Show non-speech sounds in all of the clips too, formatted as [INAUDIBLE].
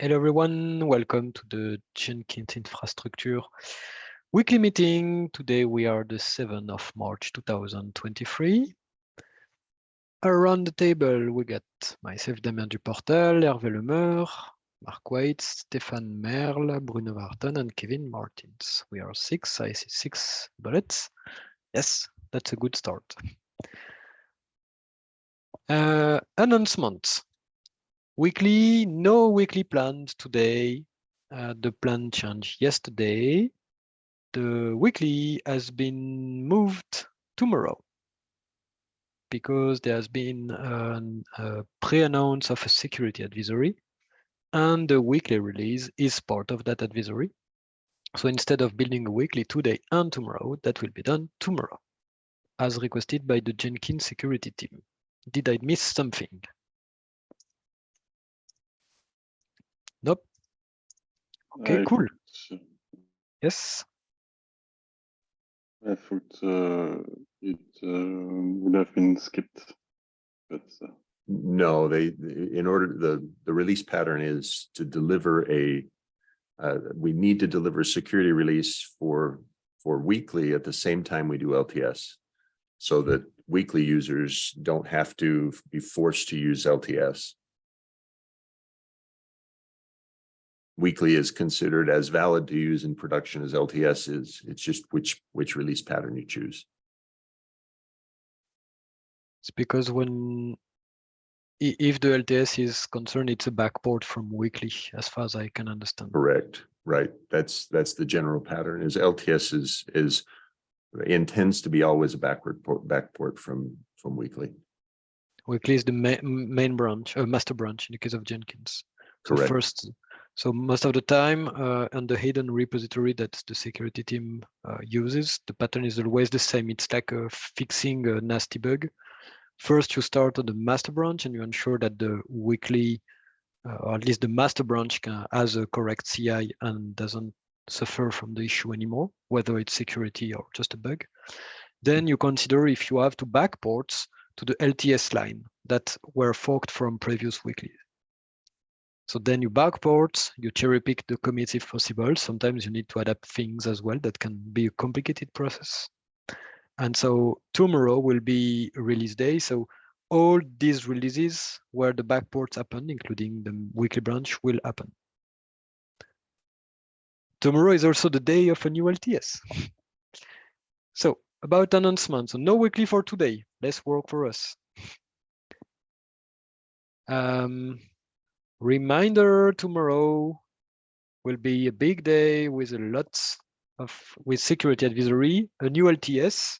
Hello everyone, welcome to the Jenkins Infrastructure weekly meeting. Today we are the 7th of March 2023. Around the table we got myself Damien Duportel, Hervé Lemeur, Mark Waite, Stéphane Merle, Bruno Verachten and Kevin Martens. We are six, I see six bullets. Yes, that's a good start. Uh, announcements. Weekly, no weekly plans today. Uh, the plan changed yesterday. The weekly has been moved tomorrow because there has been an, a pre-announce of a security advisory and the weekly release is part of that advisory. So instead of building a weekly today and tomorrow, that will be done tomorrow as requested by the Jenkins security team. Did I miss something? Nope. Okay, I cool. thought, Yes. I thought uh, it uh, would have been skipped, but uh, No, they, in order, the, the release pattern is to deliver a, uh, we need to deliver a security release for, for weekly at the same time we do LTS. So that weekly users don't have to be forced to use LTS. Weekly is considered as valid to use in production as LTS is. It's just which, which release pattern you choose. It's because when if the LTS is concerned, it's a backport from weekly, as far as I can understand. Correct, right. That's, that's the general pattern is LTS is, is intends to be always a backward port, backport from, from weekly. Weekly is the ma main branch, uh, master branch in the case of Jenkins. So Correct. first, so most of the time, uh, on the hidden repository that the security team uh, uses, the pattern is always the same. It's like uh, fixing a nasty bug. First, you start on the master branch and you ensure that the weekly, uh, or at least the master branch can, has a correct CI and doesn't suffer from the issue anymore, whether it's security or just a bug. Then you consider if you have to backports to the LTS line that were forked from previous weekly. So then you backport, you cherry pick the commits if possible. Sometimes you need to adapt things as well. That can be a complicated process. And so tomorrow will be release day. So all these releases where the backports happen, including the weekly branch, will happen. Tomorrow is also the day of a new LTS. So about announcements, so no weekly for today. Less work for us. Um, reminder tomorrow will be a big day with a lot of with security advisory, a new LTS,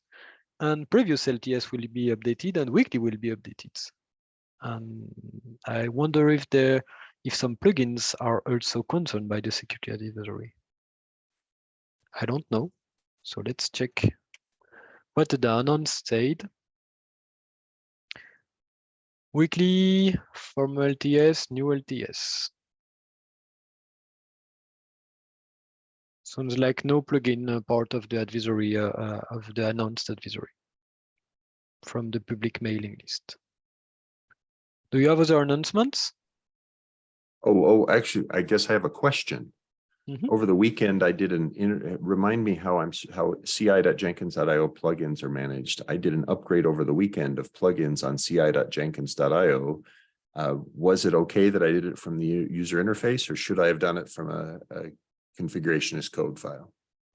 and previous LTS will be updated and weekly will be updated. And I wonder if there if some plugins are also concerned by the security advisory. I don't know. So let's check what the announce said. Weekly from LTS, new LTS. Sounds like no plugin uh, part of the advisory uh, uh, of the announced advisory from the public mailing list. Do you have other announcements? Oh, oh, actually, I guess I have a question. Mhm. Over the weekend, I did an, inter- remind me how I'm, how ci.jenkins.io plugins are managed. I did an upgrade over the weekend of plugins on ci.jenkins.io. Uh, was it okay that I did it from the user interface or should I have done it from a, a configuration as code file?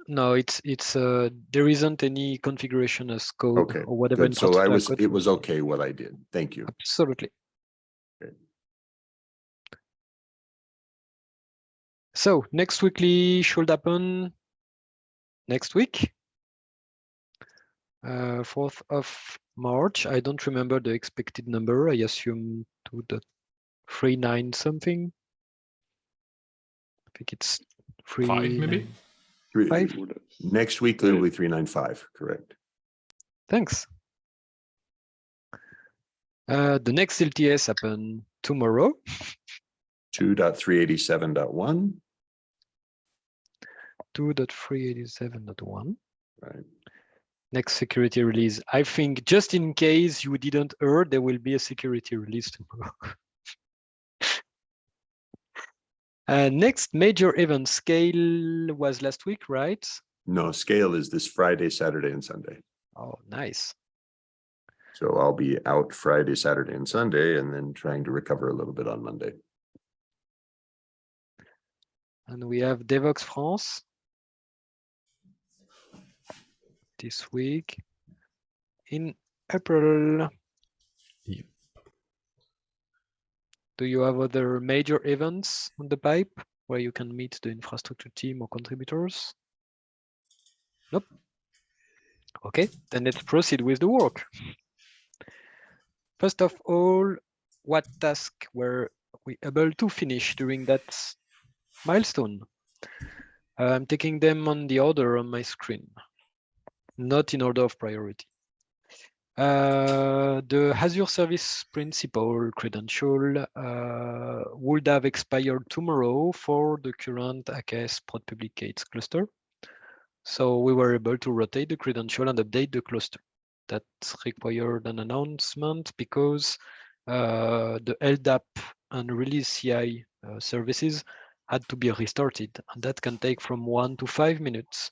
No, it's it's uh there isn't any configuration as code Okay, or whatever. Good, so I was, code it was okay what I did. Thank you. Absolutely. So next weekly should happen next week, uh, 4th of March. I don't remember the expected number. I assume 2.39 something. I think it's three. Five maybe? Three, five? Next week, it will be 395, correct. Thanks. Uh, the next LTS happen tomorrow. 2.387.1. 2.387.1. right? Next security release. I think just in case you didn't hear, there will be a security release tomorrow. [LAUGHS] Uh, next major event scale was last week, right? No, scale is this Friday, Saturday and Sunday. Oh, nice. So I'll be out Friday, Saturday and Sunday and then trying to recover a little bit on Monday. And we have Devoxx France this week in April. Yep. Do you have other major events on the pipe where you can meet the infrastructure team or contributors? Nope. Okay, then let's proceed with the work. First of all, what task were we able to finish during that milestone? I'm taking them on the order on my screen, not in order of priority. Uh, the Azure Service Principal credential uh, would have expired tomorrow for the current AKS prod public gates cluster. So we were able to rotate the credential and update the cluster. That required an announcement because uh, the LDAP and release CI uh, services had to be restarted, and that can take from one to five minutes.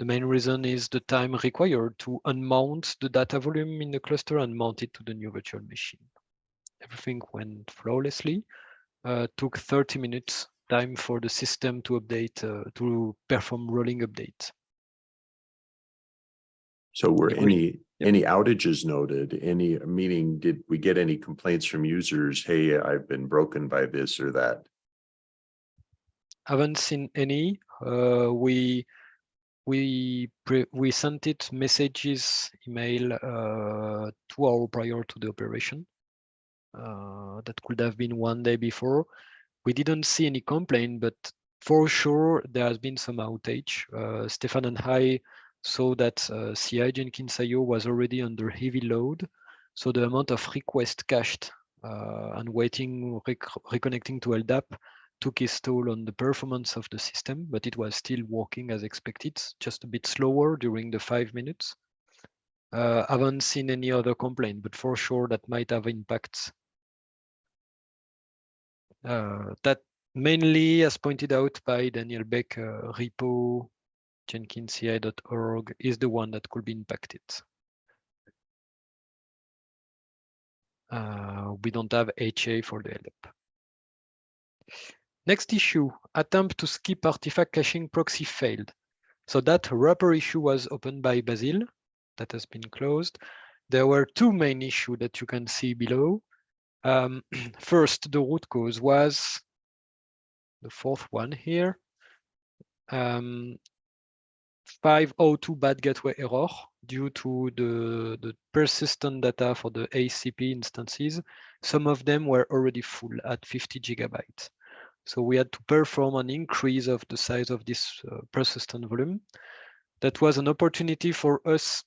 The main reason is the time required to unmount the data volume in the cluster and mount it to the new virtual machine. Everything went flawlessly, uh, took 30 minutes time for the system to update, uh, to perform rolling update. So were Yeah, any, any outages noted, any, meaning, did we get any complaints from users? Hey, I've been broken by this or that? Haven't seen any. Uh, we we we sent it messages, email uh, two hours prior to the operation. Uh, that could have been one day before. We didn't see any complaint, but for sure there has been some outage. Uh, Stefan and I saw that uh, CI Jenkins IO was already under heavy load, so the amount of request cached uh, and waiting rec reconnecting to LDAP took its toll on the performance of the system, but it was still working as expected, just a bit slower during the five minutes. Uh, haven't seen any other complaint, but for sure that might have impacts. Uh, that mainly, as pointed out by Daniel Beck, uh, repo jenkinsci.org is the one that could be impacted. Uh, we don't have HA for the LDAP. Next issue, attempt to skip artifact caching proxy failed. So that wrapper issue was opened by Basil, that has been closed. There were two main issues that you can see below. Um, [CLEARS THROAT] first, the root cause was the fourth one here. Um, 502 bad gateway error due to the, the persistent data for the ACP instances. Some of them were already full at 50 gigabytes. So we had to perform an increase of the size of this uh, persistent volume. That was an opportunity for us,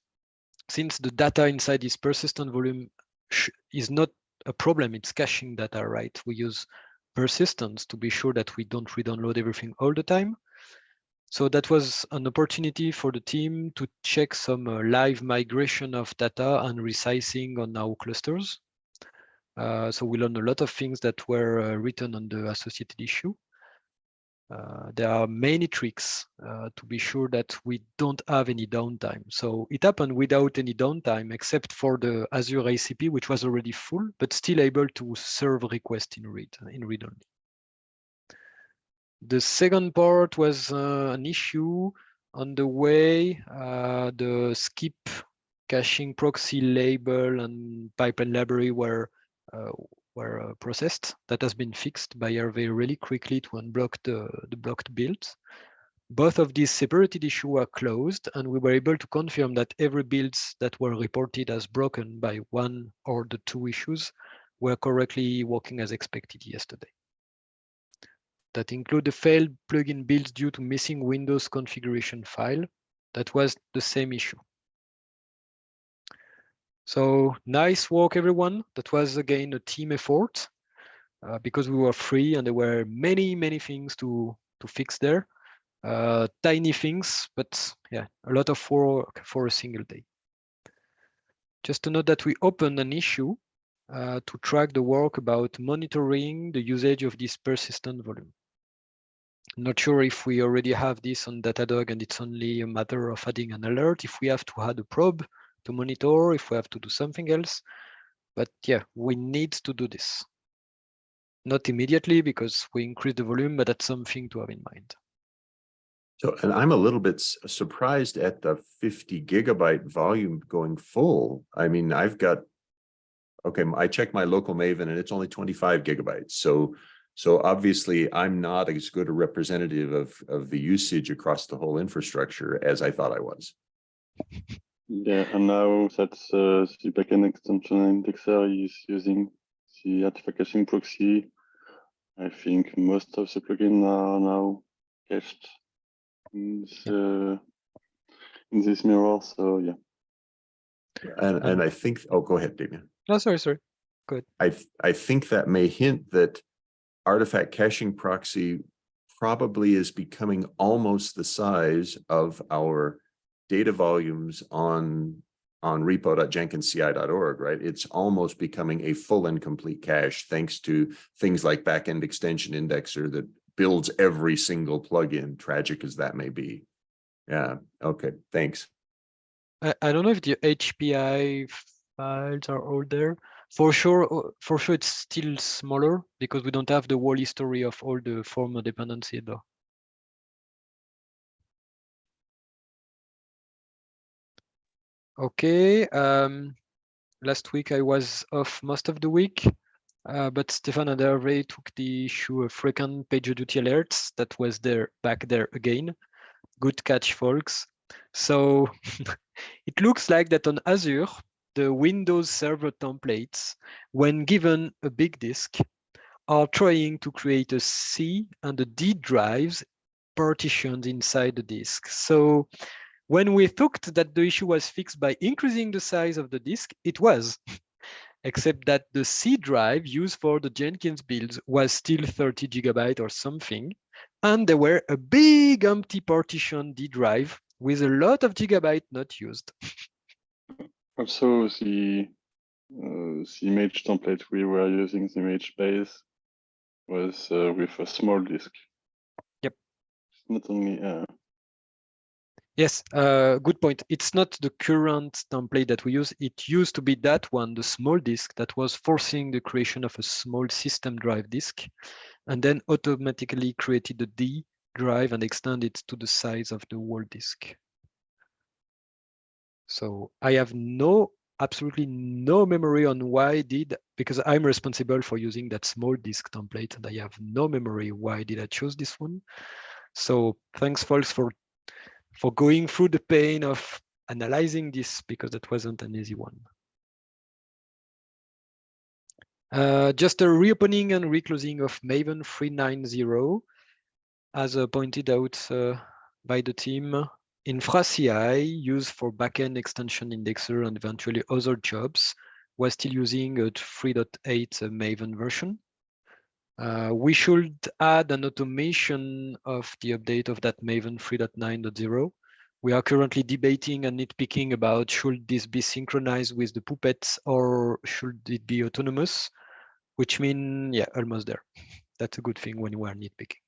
since the data inside this persistent volume is not a problem, it's caching data, right? We use persistence to be sure that we don't re-download everything all the time. So that was an opportunity for the team to check some uh, live migration of data and resizing on our clusters. Uh, so we learned a lot of things that were uh, written on the associated issue. Uh, there are many tricks uh, to be sure that we don't have any downtime. So it happened without any downtime, except for the Azure ACP, which was already full, but still able to serve requests in read, in read only. The second part was uh, an issue on the way uh, the skip caching proxy label and pipeline library were were uh, processed. That has been fixed by Hervé really quickly to unblock the, the blocked builds. Both of these separated issues were closed, and we were able to confirm that every builds that were reported as broken by one or the two issues were correctly working as expected yesterday. That include the failed plugin builds due to missing Windows configuration file. That was the same issue. So nice work, everyone. That was again a team effort uh, because we were free and there were many, many things to, to fix there. Uh, tiny things, but yeah, a lot of work for a single day. Just to note that we opened an issue uh, to track the work about monitoring the usage of this persistent volume. Not sure if we already have this on Datadog and it's only a matter of adding an alert, if we have to add a probe to monitor, if we have to do something else. But yeah, we need to do this. Not immediately because we increase the volume, but that's something to have in mind. So, and I'm a little bit surprised at the fifty gigabyte volume going full. I mean, I've got. Okay, I checked my local Maven and it's only twenty-five gigabytes. So, so obviously I'm not as good a representative of, of the usage across the whole infrastructure as I thought I was. [LAUGHS] Yeah, and now that uh, the backend extension indexer is using the artifact caching proxy, I think most of the plugins are now cached in the, in this mirror. So yeah, And, and I think, oh, go ahead, Damien. No, sorry, sorry. Good. I, I think that may hint that artifact caching proxy probably is becoming almost the size of our data volumes on, on repo.jenkinsci.org, right? It's almost becoming a full and complete cache thanks to things like backend extension indexer that builds every single plugin, tragic as that may be. Yeah, okay, thanks. I, I don't know if the HPI files are all there. For sure, uh, for sure, it's still smaller because we don't have the whole history of all the former dependency though. Okay, um, last week I was off most of the week, uh, but Stefan and Hervé took the issue of frequent PagerDuty alerts that was there back there again. Good catch, folks. So [LAUGHS] it looks like that on Azure, the Windows Server templates, when given a big disk, are trying to create a C and a D drives partitioned inside the disk. So when we thought that the issue was fixed by increasing the size of the disk, it was, [LAUGHS] except that the C drive used for the Jenkins builds was still 30 gigabyte or something. And there were a big empty partition D drive with a lot of gigabyte not used. [LAUGHS] also the uh, the image template we were using, the image base, was uh, with a small disk. Yep. Not only uh, Yes, uh, good point. It's not the current template that we use. It used to be that one, the small disk that was forcing the creation of a small system drive disk and then automatically created the D drive and extended it to the size of the whole disk. So I have no, absolutely no memory on why I did, because I'm responsible for using that small disk template and I have no memory why did I choose this one. So thanks folks for for going through the pain of analyzing this because that wasn't an easy one. Uh, just a reopening and reclosing of Maven 390, as uh, pointed out uh, by the team. Infra CI, used for backend extension indexer and eventually other jobs was still using a 3.8 Maven version. Uh, we should add an automation of the update of that Maven 3.9.0. We are currently debating and nitpicking about should this be synchronized with the puppets or should it be autonomous, which mean, yeah, almost there. That's a good thing when you are nitpicking.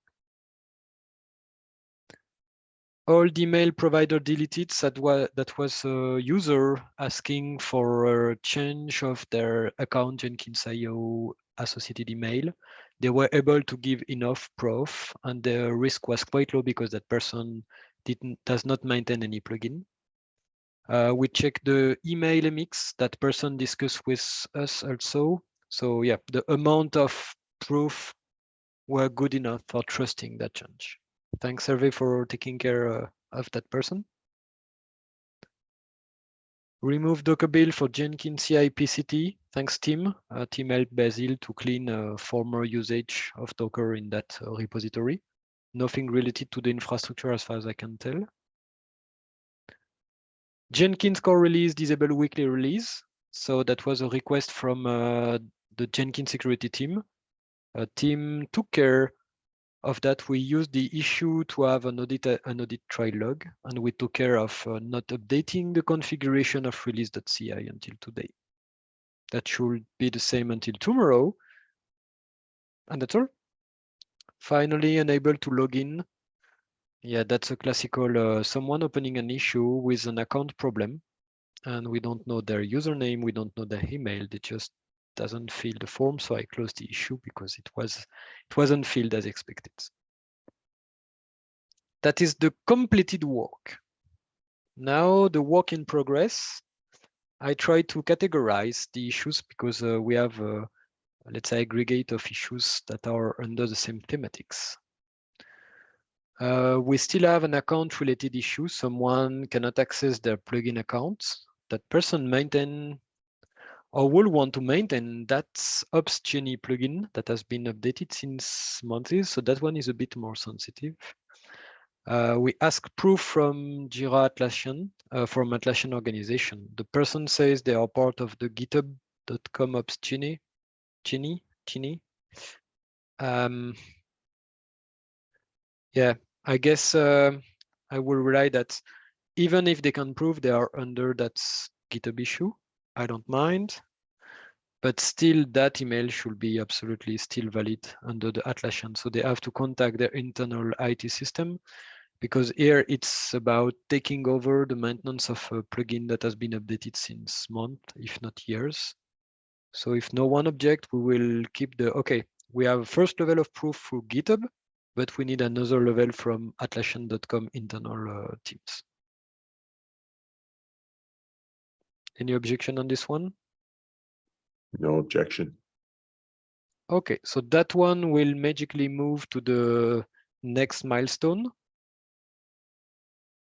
All the mail provider deleted that was, that was a user asking for a change of their account Jenkins.io associated email they were able to give enough proof and the risk was quite low because that person didn't does not maintain any plugin. Uh, we check the email mix that person discussed with us also. So yeah, the amount of proof were good enough for trusting that change. Thanks Hervé for taking care uh, of that person. Remove Docker build for Jenkins CI PCT. Thanks, team. Uh, team helped Basil to clean uh, former usage of Docker in that uh, repository. Nothing related to the infrastructure as far as I can tell. Jenkins core release disable weekly release. So that was a request from uh, the Jenkins security team. A team took care of that, we used the issue to have an audit, an audit trial log, and we took care of uh, not updating the configuration of release.ci until today. That should be the same until tomorrow. And that's all. finally unable to log in. Yeah, that's a classical uh, someone opening an issue with an account problem and we don't know their username, we don't know their email, they just doesn't fill the form. So I closed the issue because it was it wasn't filled as expected. That is the completed work. Now the work in progress. I try to categorize the issues because uh, we have, uh, let's say, aggregate of issues that are under the same thematics. Uh, we still have an account related issue. Someone cannot access their plugin account. That person maintain or will want to maintain that Ops Genie plugin that has been updated since months. So that one is a bit more sensitive. Uh, we ask proof from Jira Atlassian, uh, from Atlassian organization. The person says they are part of the github.com ops Genie, Genie, Genie. Um, yeah, I guess uh, I will rely that even if they can prove they are under that GitHub issue, I don't mind. But still, that email should be absolutely still valid under the Atlassian. So they have to contact their internal IT system because here it's about taking over the maintenance of a plugin that has been updated since months, if not years. So if no one object, we will keep the, okay, we have first level of proof through GitHub, but we need another level from atlassian.com internal uh, teams. Any objection on this one? No objection. Okay, so that one will magically move to the next milestone.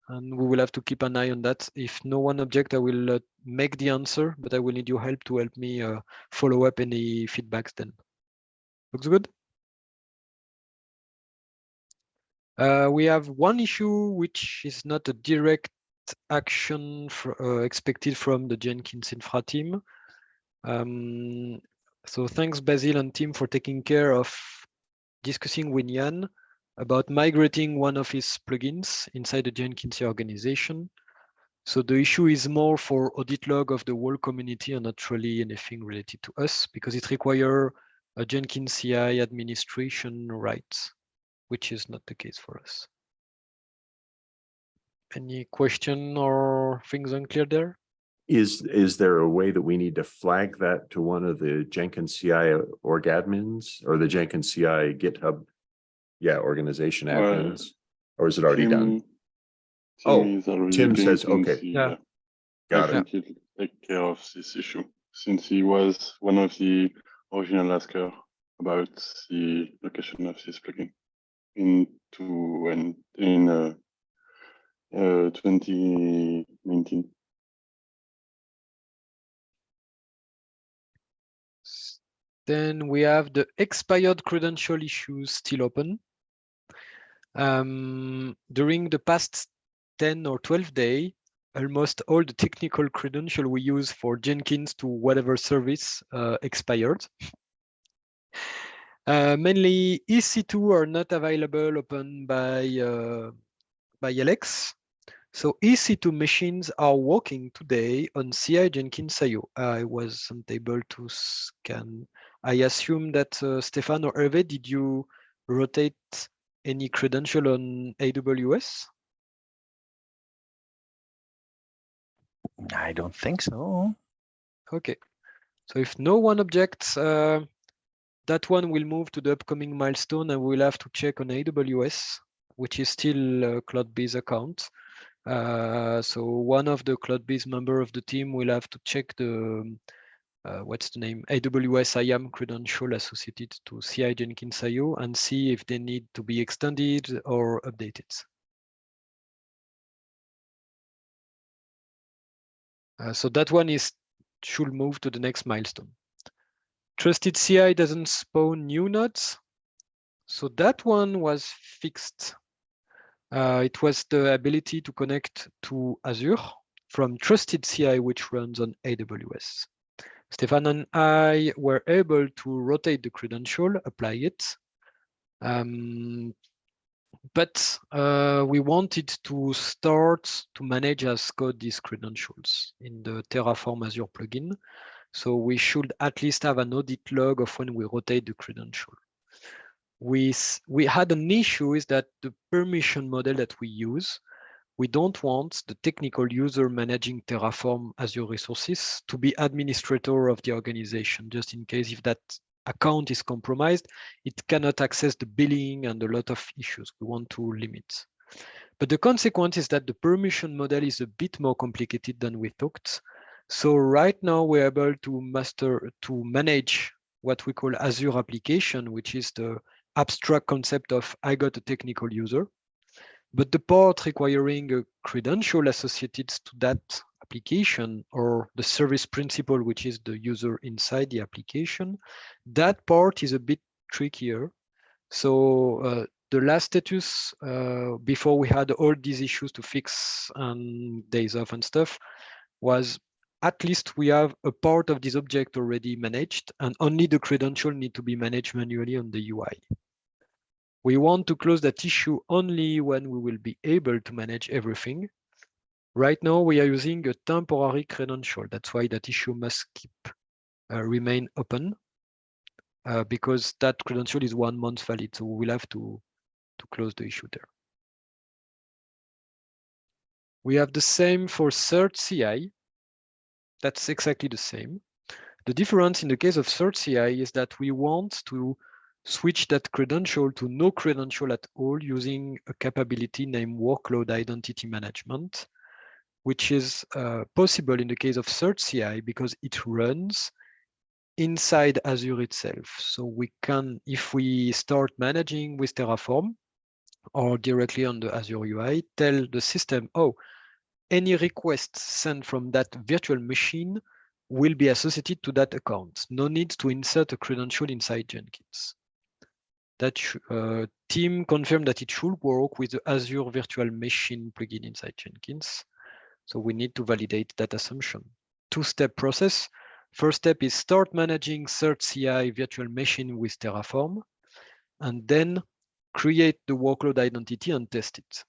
And we will have to keep an eye on that. If no one object, I will uh, make the answer, but I will need your help to help me uh, follow up any feedbacks then. Looks good? Uh, we have one issue which is not a direct action for, uh, expected from the Jenkins infra team. Um, so thanks Basil and team for taking care of discussing with Jan about migrating one of his plugins inside the Jenkins organization. So the issue is more for audit log of the whole community and not really anything related to us because it requires a Jenkins CI administration rights, which is not the case for us. Any question or things unclear there? Is, is there a way that we need to flag that to one of the Jenkins CI org admins or the Jenkins CI GitHub? Yeah, organization Well, admins, or is it already done? Tim- Oh, Tim already Tim says, things, okay. Yeah. Got I it. think he'll take care of this issue since he was one of the original asker about the location of this plugin into and in uh, uh, 2019. Then we have the expired credential issues still open. Um, during the past 10 or 12 day, almost all the technical credential we use for Jenkins to whatever service uh, expired. Uh, mainly EC2 are not available open by, uh, by Alex. So EC2 machines are working today on CI Jenkins IO. I wasn't able to scan. I assume that uh, Stefan or Hervé, did you rotate any credential on AWS? I don't think so. Okay. So if no one objects, uh, that one will move to the upcoming milestone and we'll have to check on AWS, which is still a CloudBees account. Uh, so one of the CloudBees member of the team will have to check the, um, uh, what's the name, AWS IAM credential associated to CI Jenkins IO and see if they need to be extended or updated. Uh, so that one is should move to the next milestone. Trusted CI doesn't spawn new nodes. So that one was fixed. Uh, it was the ability to connect to Azure from Trusted CI, which runs on AWS. Stefan and I were able to rotate the credential, apply it. Um, but uh, we wanted to start to manage as code these credentials in the Terraform Azure plugin. So we should at least have an audit log of when we rotate the credential. We, we had an issue is that the permission model that we use, we don't want the technical user managing Terraform Azure resources to be administrator of the organization, just in case if that account is compromised, it cannot access the billing and a lot of issues we want to limit. But the consequence is that the permission model is a bit more complicated than we thought. So right now we're able to master, to manage what we call Azure application, which is the abstract concept of I got a technical user. But the part requiring a credential associated to that application or the service principal, which is the user inside the application, that part is a bit trickier. So uh, the last status uh, before we had all these issues to fix and days off and stuff was at least we have a part of this object already managed and only the credential need to be managed manually on the UI. We want to close that issue only when we will be able to manage everything. Right now, we are using a temporary credential. That's why that issue must keep uh, remain open uh, because that credential is one month valid. So we will have to, to close the issue there. We have the same for cert CI. That's exactly the same. The difference in the case of cert CI is that we want to switch that credential to no credential at all using a capability named workload identity management, which is uh, possible in the case of Cert CI because it runs inside Azure itself. So we can, if we start managing with Terraform or directly on the Azure UI, tell the system, oh, any request sent from that virtual machine will be associated to that account. No need to insert a credential inside Jenkins that uh, team confirmed that it should work with the Azure Virtual Machine plugin inside Jenkins. So we need to validate that assumption. Two-step process. First step is start managing Cert CI virtual machine with Terraform, and then create the workload identity and test it.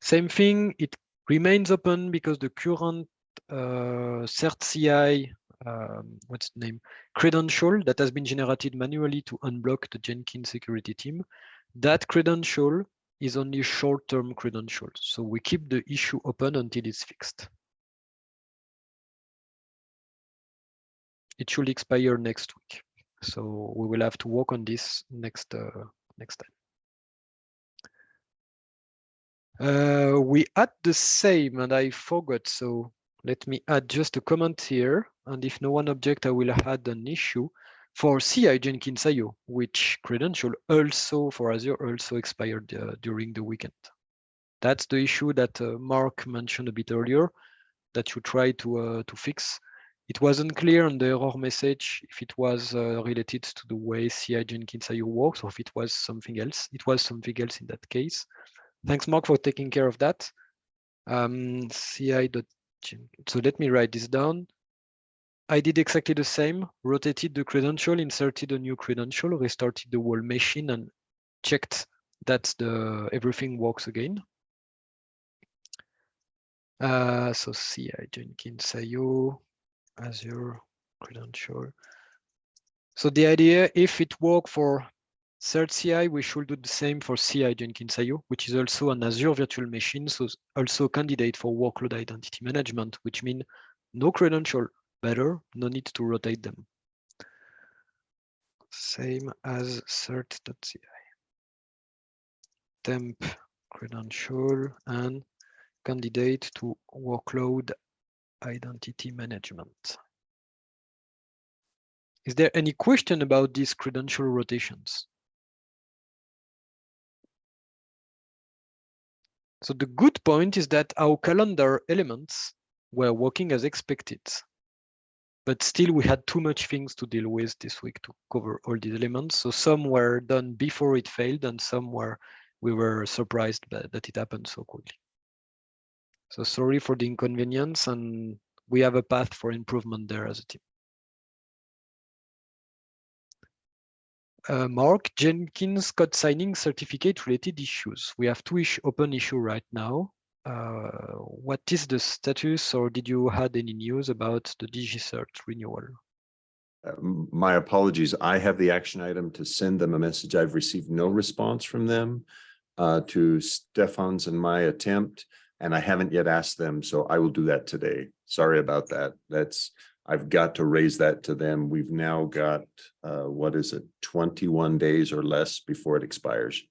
Same thing, it remains open because the current uh, Cert CI um, what's the name credential that has been generated manually to unblock the Jenkins security team. That credential is only short-term credential. So we keep the issue open until it's fixed. It should expire next week. So we will have to work on this next uh, next time. Uh, we add the same and I forgot. So let me add just a comment here. And if no one object, I will add an issue for CI Jenkins IO, which credential also for Azure also expired uh, during the weekend. That's the issue that uh, Mark mentioned a bit earlier that you try to uh, to fix. It wasn't clear on the error message if it was uh, related to the way CI Jenkins IO works or if it was something else. It was something else in that case. Thanks, Mark, for taking care of that. Um, CI. So let me write this down. I did exactly the same, rotated the credential, inserted a new credential, restarted the whole machine and checked that the everything works again. Uh, so CI Jenkins IO, Azure credential. So the idea, if it worked for Cert CI, we should do the same for CI Jenkins IO, which is also an Azure virtual machine, so also candidate for workload identity management, which means no credential, better, no need to rotate them. Same as cert.ci. Temp credential and candidate to workload identity management. Is there any question about these credential rotations? So the good point is that our calendar elements were working as expected but still we had too much things to deal with this week to cover all these elements. So some were done before it failed and some were we were surprised that it happened so quickly. So sorry for the inconvenience and we have a path for improvement there as a team. Uh, Mark, Jenkins code signing certificate related issues. We have two ish open issue right now. Uh, what is the status or did you had any news about the DigiCert renewal? uh, my apologies. I have the action item to send them a message. I've received no response from them uh, to Stefan's and my attempt, and I haven't yet asked them, so I will do that today. Sorry about that. That's, I've got to raise that to them. We've now got, uh, what is it, twenty-one days or less before it expires.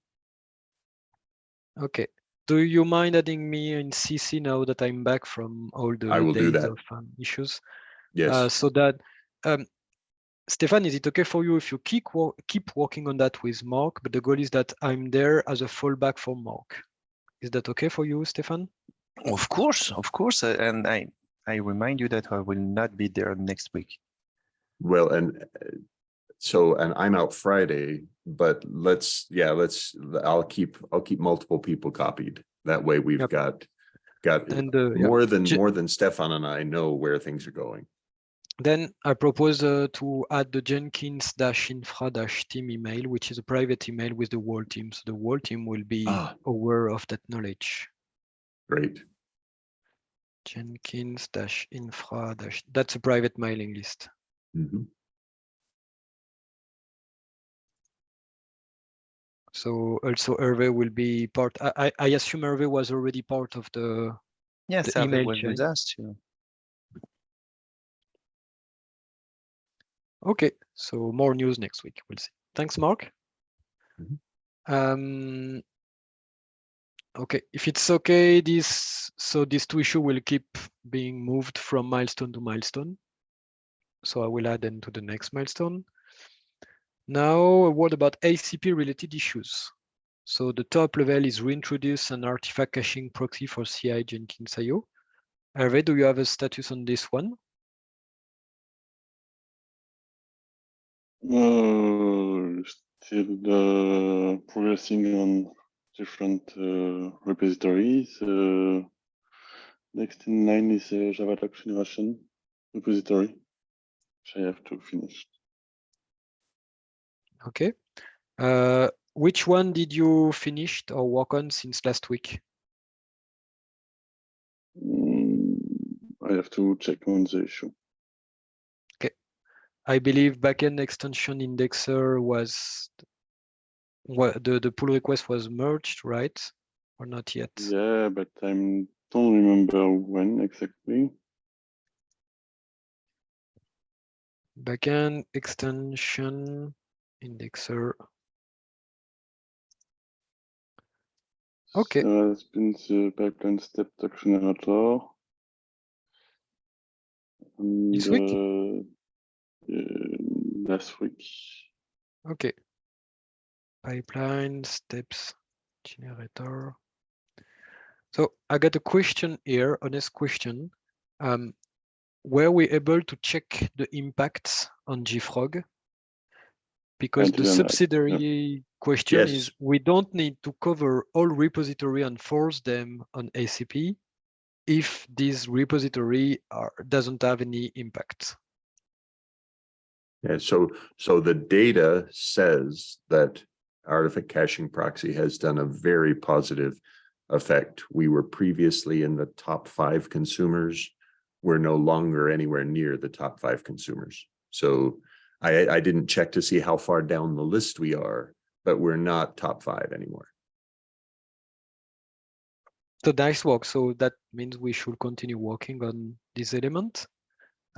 Okay. Do you mind adding me in CC now that I'm back from all the I will do days that. of um, issues? Uh, Yes, so that, um, Stefan, is it okay for you if you keep wo- keep working on that with Mark? But the goal is that I'm there as a fallback for Mark. Is that okay for you, Stefan? Of course, of course, uh, and I I remind you that I will not be there next week. well, and so, and I'm out Friday, but let's, yeah, let's, I'll keep, I'll keep multiple people copied. That way we've Yep. got, got And uh, more than, Ju- more than Stefan and I know where things are going. Then I propose uh, to add the Jenkins dash infra dash team email, which is a private email with the whole team. So the whole team will be Ah. aware of that knowledge. Great. Jenkins dash infra dash, that's a private mailing list. Mhm. So also Hervé will be part, I, I, I assume Hervé was already part of the, Yes, The email was with chain. us too. okay, so more news next week, we'll see. Thanks, Mark. Mhm. Um, okay, if it's okay, this, so these two issue will keep being moved from milestone to milestone. So I will add them to the next milestone. Now, a word about ACP related issues. So the top level is reintroduce an artifact caching proxy for CI Jenkins IO. Hervé, do you have a status on this one? Uh, still uh, progressing on different uh, repositories. Uh, next in line is uh, Java Doc Generation repository, which I have to finish. Okay. Uh, which one did you finish or work on since last week? Mm, I have to check on the issue. Okay. I believe backend extension indexer was what the, the pull request was merged, right? Or not yet? Yeah, but I don't remember when exactly. Backend extension indexer. Okay. So it's been the pipeline step generator. And, This week? uh, uh, last week. Okay. Pipeline steps generator. So I got a question here, honest question. Um, were we able to check the impacts on JFrog? Because the yeah. subsidiary question is, we don't need to cover all repository and force them on ACP if this repository are, doesn't have any impact. Yeah, so, so the data says that artifact caching proxy has done a very positive effect. We were previously in the top five consumers. We're no longer anywhere near the top five consumers. So I, I didn't check to see how far down the list we are, but we're not top five anymore. So nice work. So that means we should continue working on this element.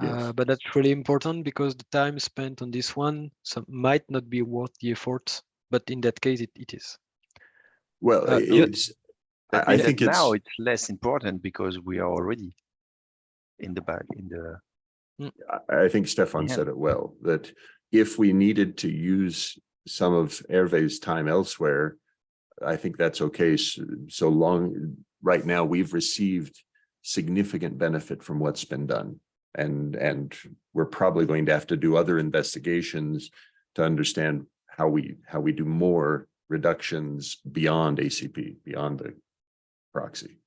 Yes. Uh, but that's really important because the time spent on this one some, might not be worth the effort, but in that case, it, it is. Well, Uh, yeah. it's, I, I think it's. now it's less important because we are already in the back in the I I think Stefan Yeah. said it well, that if we needed to use some of Hervé's time elsewhere, I think that's okay, s- so long, right now, we've received significant benefit from what's been done. And, and we're probably going to have to do other investigations to understand how we, how we do more reductions beyond ACP, beyond the proxy.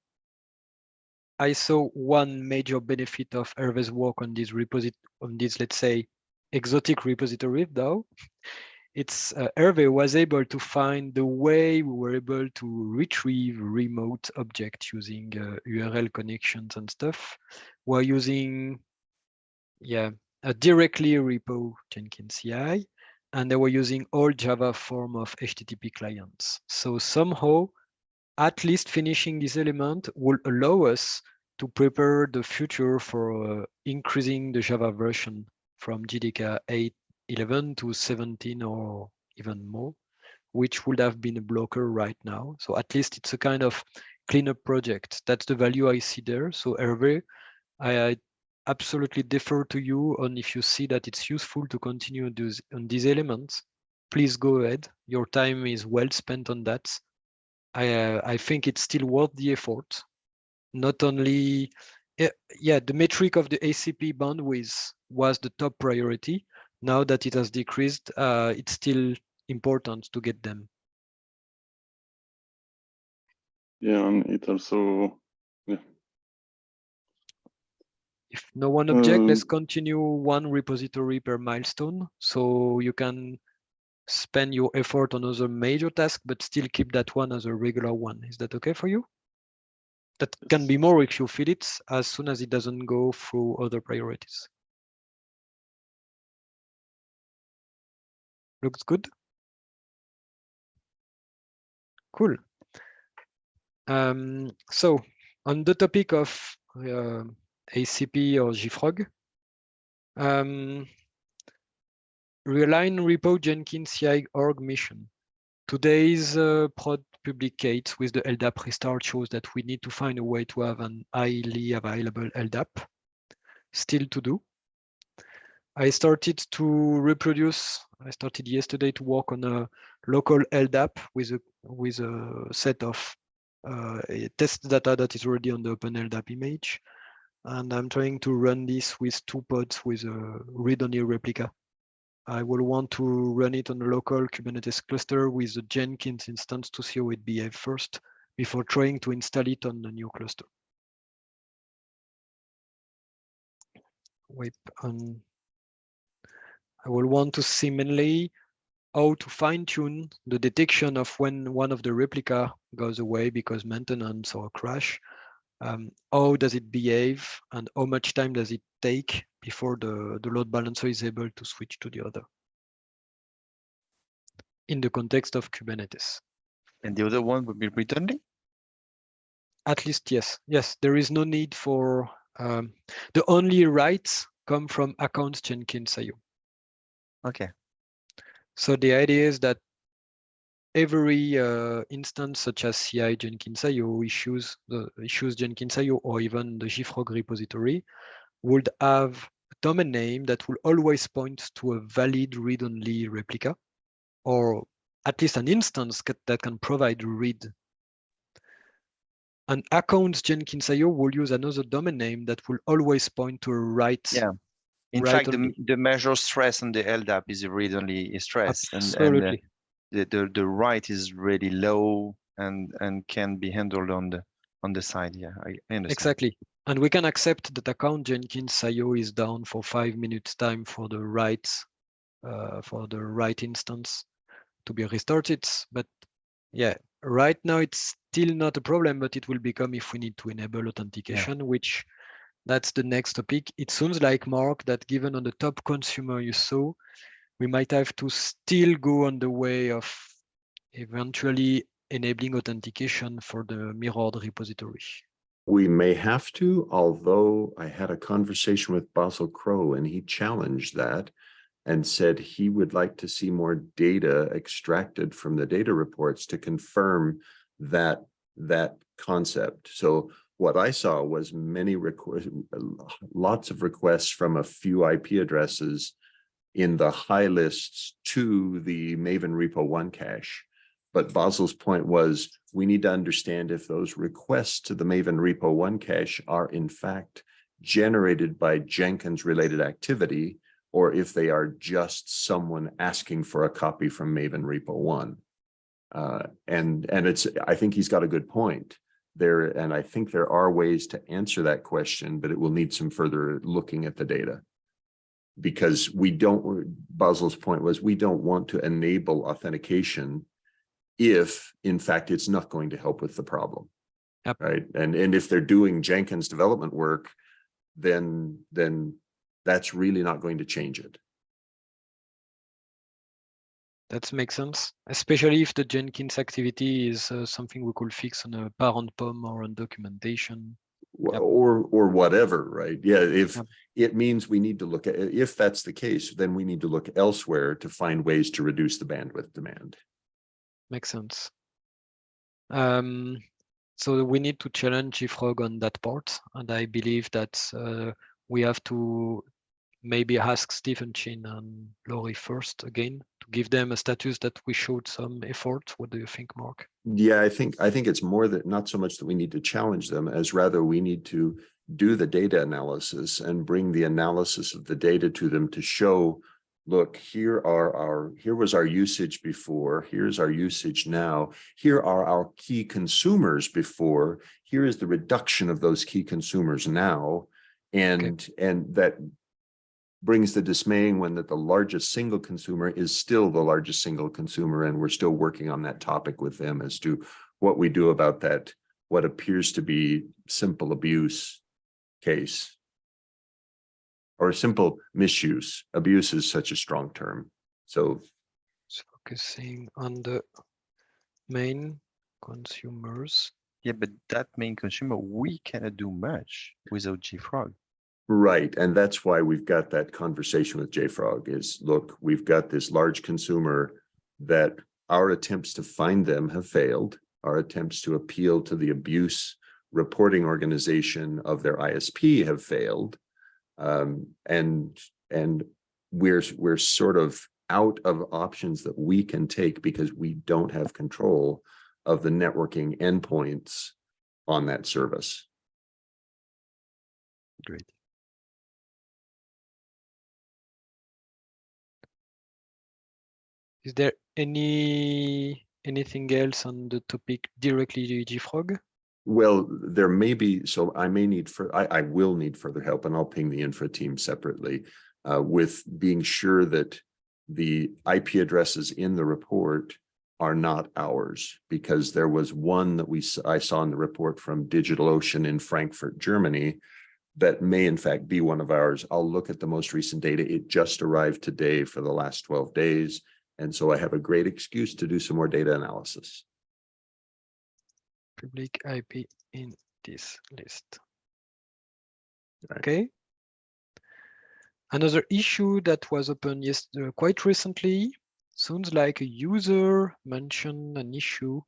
I saw one major benefit of Hervé's work on this reposit on this, let's say, exotic repository though. It's uh, Hervé was able to find the way we were able to retrieve remote objects using uh, URL connections and stuff while using, yeah, a directly repo Jenkins CI, and they were using all Java form of HTTP clients. So somehow, at least finishing this element will allow us to prepare the future for uh, increasing the Java version from JDK 8.11 to 17 or even more, which would have been a blocker right now. So at least it's a kind of cleanup project. That's the value I see there. So Hervé, I, I absolutely defer to you on if you see that it's useful to continue on these elements, please go ahead. Your time is well spent on that. I, uh, I think it's still worth the effort. Not only, yeah, yeah, the metric of the ACP bandwidth was the top priority. Now that it has decreased, uh, it's still important to get them. Yeah, and it also, yeah, If no one object, let's Um, continue one repository per milestone. So you can spend your effort on other major tasks, but still keep that one as a regular one. Is that okay for you? That can be more if you feel it as soon as it doesn't go through other priorities. Looks good. Cool. Um, so on the topic of uh, ACP or JFrog, um, realign repo Jenkins CI org mission. Today's uh, prod publicate with the LDAP restart shows that we need to find a way to have an highly available LDAP. Still to do. I started to reproduce, I started yesterday to work on a local LDAP with a with a set of uh, test data that is already on the Open LDAP image. And I'm trying to run this with two pods with a read-only replica. I will want to run it on a local Kubernetes cluster with a Jenkins instance to see how it behaves first before trying to install it on a new cluster. Wait, on. I will want to see mainly how to fine tune the detection of when one of the replica goes away because maintenance or crash. Um, how does it behave and how much time does it take before the, the load balancer is able to switch to the other in the context of Kubernetes. And the other one would be returning? At least, yes. Yes, there is no need for um, the only rights come from accounts Jenkins IO. Okay. So the idea is that every uh, instance such as CI Jenkins IO issues, the issues Jenkins IO or even the JFrog repository would have a domain name that will always point to a valid read-only replica or at least an instance that can provide read. An account Jenkins IO will use another domain name that will always point to a write. Yeah. In Right fact, the, the measure stress on the LDAP is a read-only stress, and, and uh, Absolutely. The, the the write is really low and and can be handled on the on the side. Yeah, I, I understand. Exactly. And we can accept that account Jenkins IO is down for five minutes time for the write, uh, for the write instance to be restarted. But yeah, right now it's still not a problem, but it will become if we need to enable authentication, which that's the next topic. It seems like Mark that given on the top consumer you saw, we might have to still go on the way of eventually enabling authentication for the mirrored repository. We may have to, although I had a conversation with Basil Crow and he challenged that and said he would like to see more data extracted from the data reports to confirm that that concept. So what I saw was many requests, lots of requests from a few IP addresses in the high lists to the Maven Repo One cache. But Basil's point was, we need to understand if those requests to the Maven Repo One cache are in fact generated by Jenkins related activity, or if they are just someone asking for a copy from Maven Repo One. Uh, and, and it's, I think he's got a good point there, and I think there are ways to answer that question, but it will need some further looking at the data. Because we don't, Basil's point was, we don't want to enable authentication if in fact it's not going to help with the problem. Yep. Right, and, and if they're doing Jenkins development work, then, then that's really not going to change it. That makes sense, especially if the Jenkins activity is uh, something we could fix on a parent POM or on documentation. Yep. Or, or whatever, right? Yeah, if Yep. it means we need to look at, if that's the case, then we need to look elsewhere to find ways to reduce the bandwidth demand. Makes sense. Um, so we need to challenge JFrog on that part, and I believe that uh, we have to maybe ask Stephen Chin and Laurie first again to give them a status that we showed some effort. What do you think, Mark? Yeah, I think, I think it's more that, not so much that we need to challenge them as rather we need to do the data analysis and bring the analysis of the data to them to show, look, here are our, here was our usage before, here's our usage now, here are our key consumers before, here is the reduction of those key consumers now. And, and that brings the dismaying one that the largest single consumer is still the largest single consumer, and we're still working on that topic with them as to what we do about that, what appears to be simple abuse case. Or simple misuse. Abuse is such a strong term. So So focusing on the main consumers. Yeah, but that main consumer, we cannot do much without JFrog. Right, and that's why we've got that conversation with JFrog is, look, we've got this large consumer that our attempts to find them have failed. Our attempts to appeal to the abuse reporting organization of their ISP have failed. Um, and, and we're, we're sort of out of options that we can take because we don't have control of the networking endpoints on that service. Great. Is there any anything else on the topic directly to JFrog? Well, there may be, so I may need for, I, I will need further help and I'll ping the infra team separately uh, with being sure that the IP addresses in the report are not ours because there was one that we, I saw in the report from DigitalOcean in Frankfurt, Germany that may in fact be one of ours. I'll look at the most recent data. It just arrived today for the last 12 days. And so I have a great excuse to do some more data analysis. Public IP in this list. Right. Okay. Another issue that was open yes, uh, quite recently, sounds like a user mentioned an issue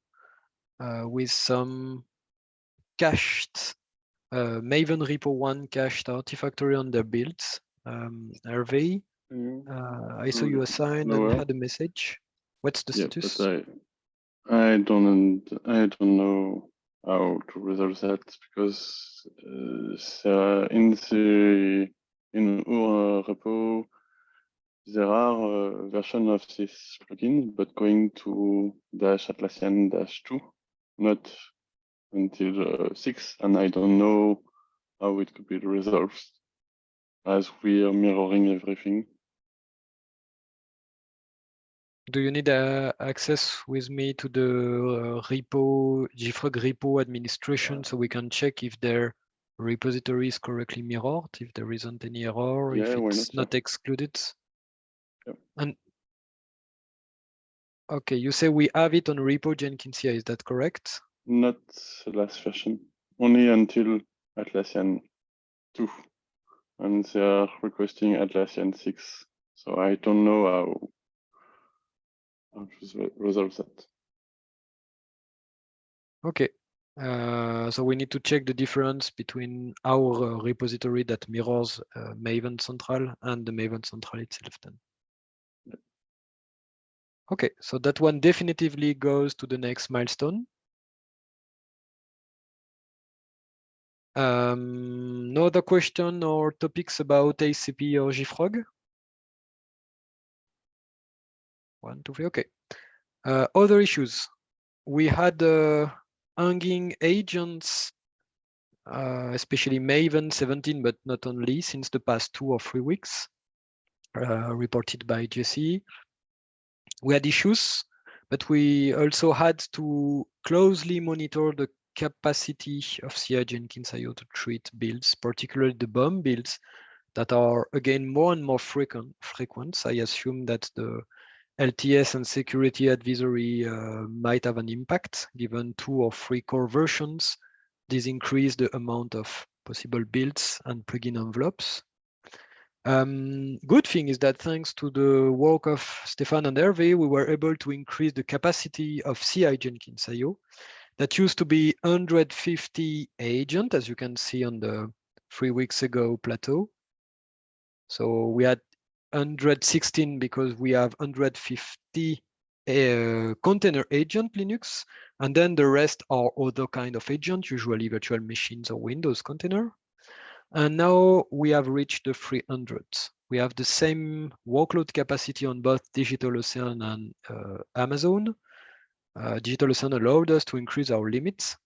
uh, with some cached uh, Maven Repo 1 cached Artifactory on their builds. Um, Hervé, uh, I saw Mm, you assigned no, and uh, had a message. What's the Yeah, status? I, I don't, I don't know how to resolve that because uh, in the in our repo there are a version of this plugin, but going to dash Atlassian dash two, not until uh, six, and I don't know how it could be resolved as we are mirroring everything. Do you need uh, access with me to the uh, repo, JFrog repo administration so we can check if their repository is correctly mirrored, if there isn't any error, if Yeah, why it's not, not excluded? Yep. And okay, you say we have it on repo Jenkins here, is that correct? Not the last version, only until Atlassian 2. And they are requesting Atlassian 6. So I don't know how, how to resol- resolve that. Okay. Uh, so we need to check the difference between our uh, repository that mirrors uh, Maven Central and the Maven Central itself then. Okay, so that one definitively goes to the next milestone. Um, no other question or topics about ACP or JFrog? One, two, three, okay. Uh, other issues. We had uh, hanging agents, uh, especially Maven 17, but not only since the past two or three weeks, uh, reported by Jesse. We had issues, but we also had to closely monitor the capacity of CI Jenkins IO to treat builds, particularly the bomb builds, that are again more and more frequent. frequent. I assume that the LTS and security advisory uh, might have an impact given two or three core versions. This increase the amount of possible builds and plugin envelopes. Um, good thing is that thanks to the work of Stéphane and Hervé, we were able to increase the capacity of CI Jenkins IO. That used to be 150 agent, as you can see on the three weeks ago plateau. So we had 116 because we have 150 uh, container agent Linux, and then the rest are other kind of agent, usually virtual machines or Windows container. And now we have reached the 300. We have the same workload capacity on both DigitalOcean and uh, Amazon. Uh, DigitalOcean allowed us to increase our limits.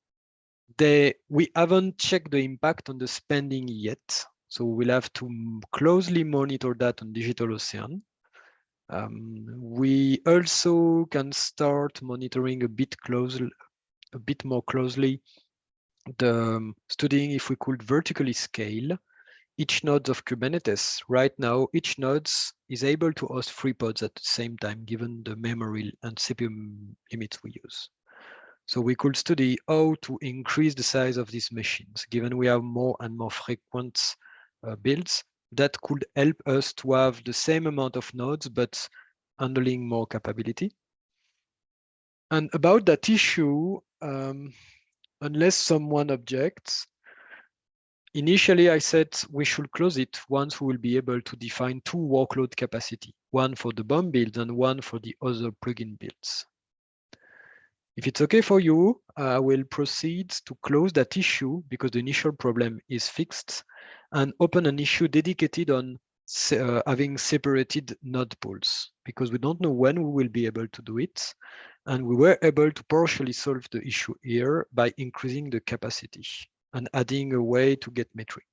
They, we haven't checked the impact on the spending yet. So we'll have to closely monitor that on DigitalOcean. Um, we also can start monitoring a bit close, a bit more closely the um, studying if we could vertically scale each node of Kubernetes. Right now, each node is able to host three pods at the same time, given the memory and CPU limits we use. So we could study how to increase the size of these machines, given we have more and more frequent builds that could help us to have the same amount of nodes, but handling more capability. And about that issue, um, unless someone objects, initially I said we should close it once we will be able to define two workload capacity, one for the bomb build and one for the other plugin builds. If it's okay for you, I will proceed to close that issue because the initial problem is fixed and open an issue dedicated on uh, having separated node pools because we don't know when we will be able to do it. And we were able to partially solve the issue here by increasing the capacity and adding a way to get metric.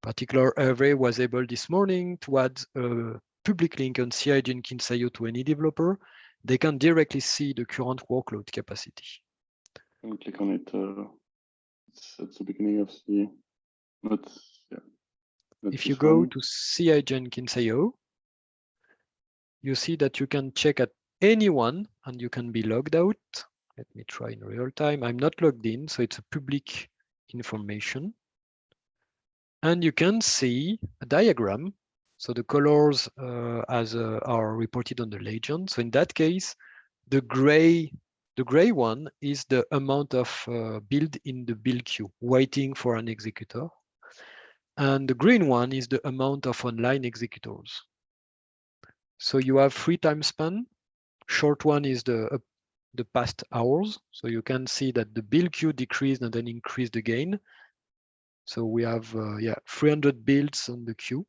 Particular Hervé was able this morning to add a public link on CI Jenkins IO to any developer. They can directly see the current workload capacity. And click on it. Uh, it's at the beginning of the. Not if you go one. to CI Jenkins IO, you see that you can check at anyone and you can be logged out. Let me try in real time. I'm not logged in, so it's a public information. And you can see a diagram. So the colors uh, as uh, are reported on the legend. So in that case, the gray the gray one is the amount of uh, build in the build queue, waiting for an executor. And the green one is the amount of online executors. So you have three time span Short one is the uh, the past hours. So you can see that the build queue decreased and then increased again. So we have uh, yeah 300 builds on the queue.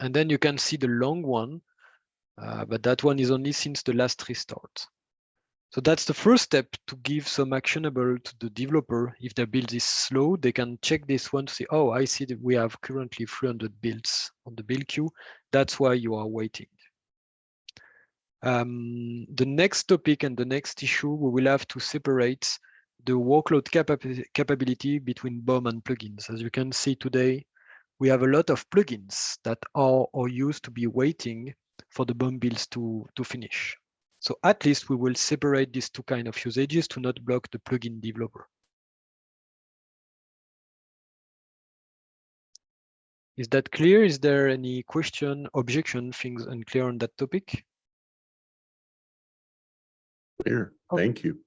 And then you can see the long one, uh, but that one is only since the last restart. So that's the first step to give some actionable to the developer. If their build is slow, they can check this one to see, oh, I see that we have currently 300 builds on the build queue. That's why you are waiting. Um, the next topic and the next issue, we will have to separate the workload capa capability between BOM and plugins. As you can see today, we have a lot of plugins that are or used to be waiting for the BOM builds to, to finish. So at least we will separate these two kind of usages to not block the plugin developer. Is that clear? Is there any question, objection, things unclear on that topic? Clear. Oh. Thank you.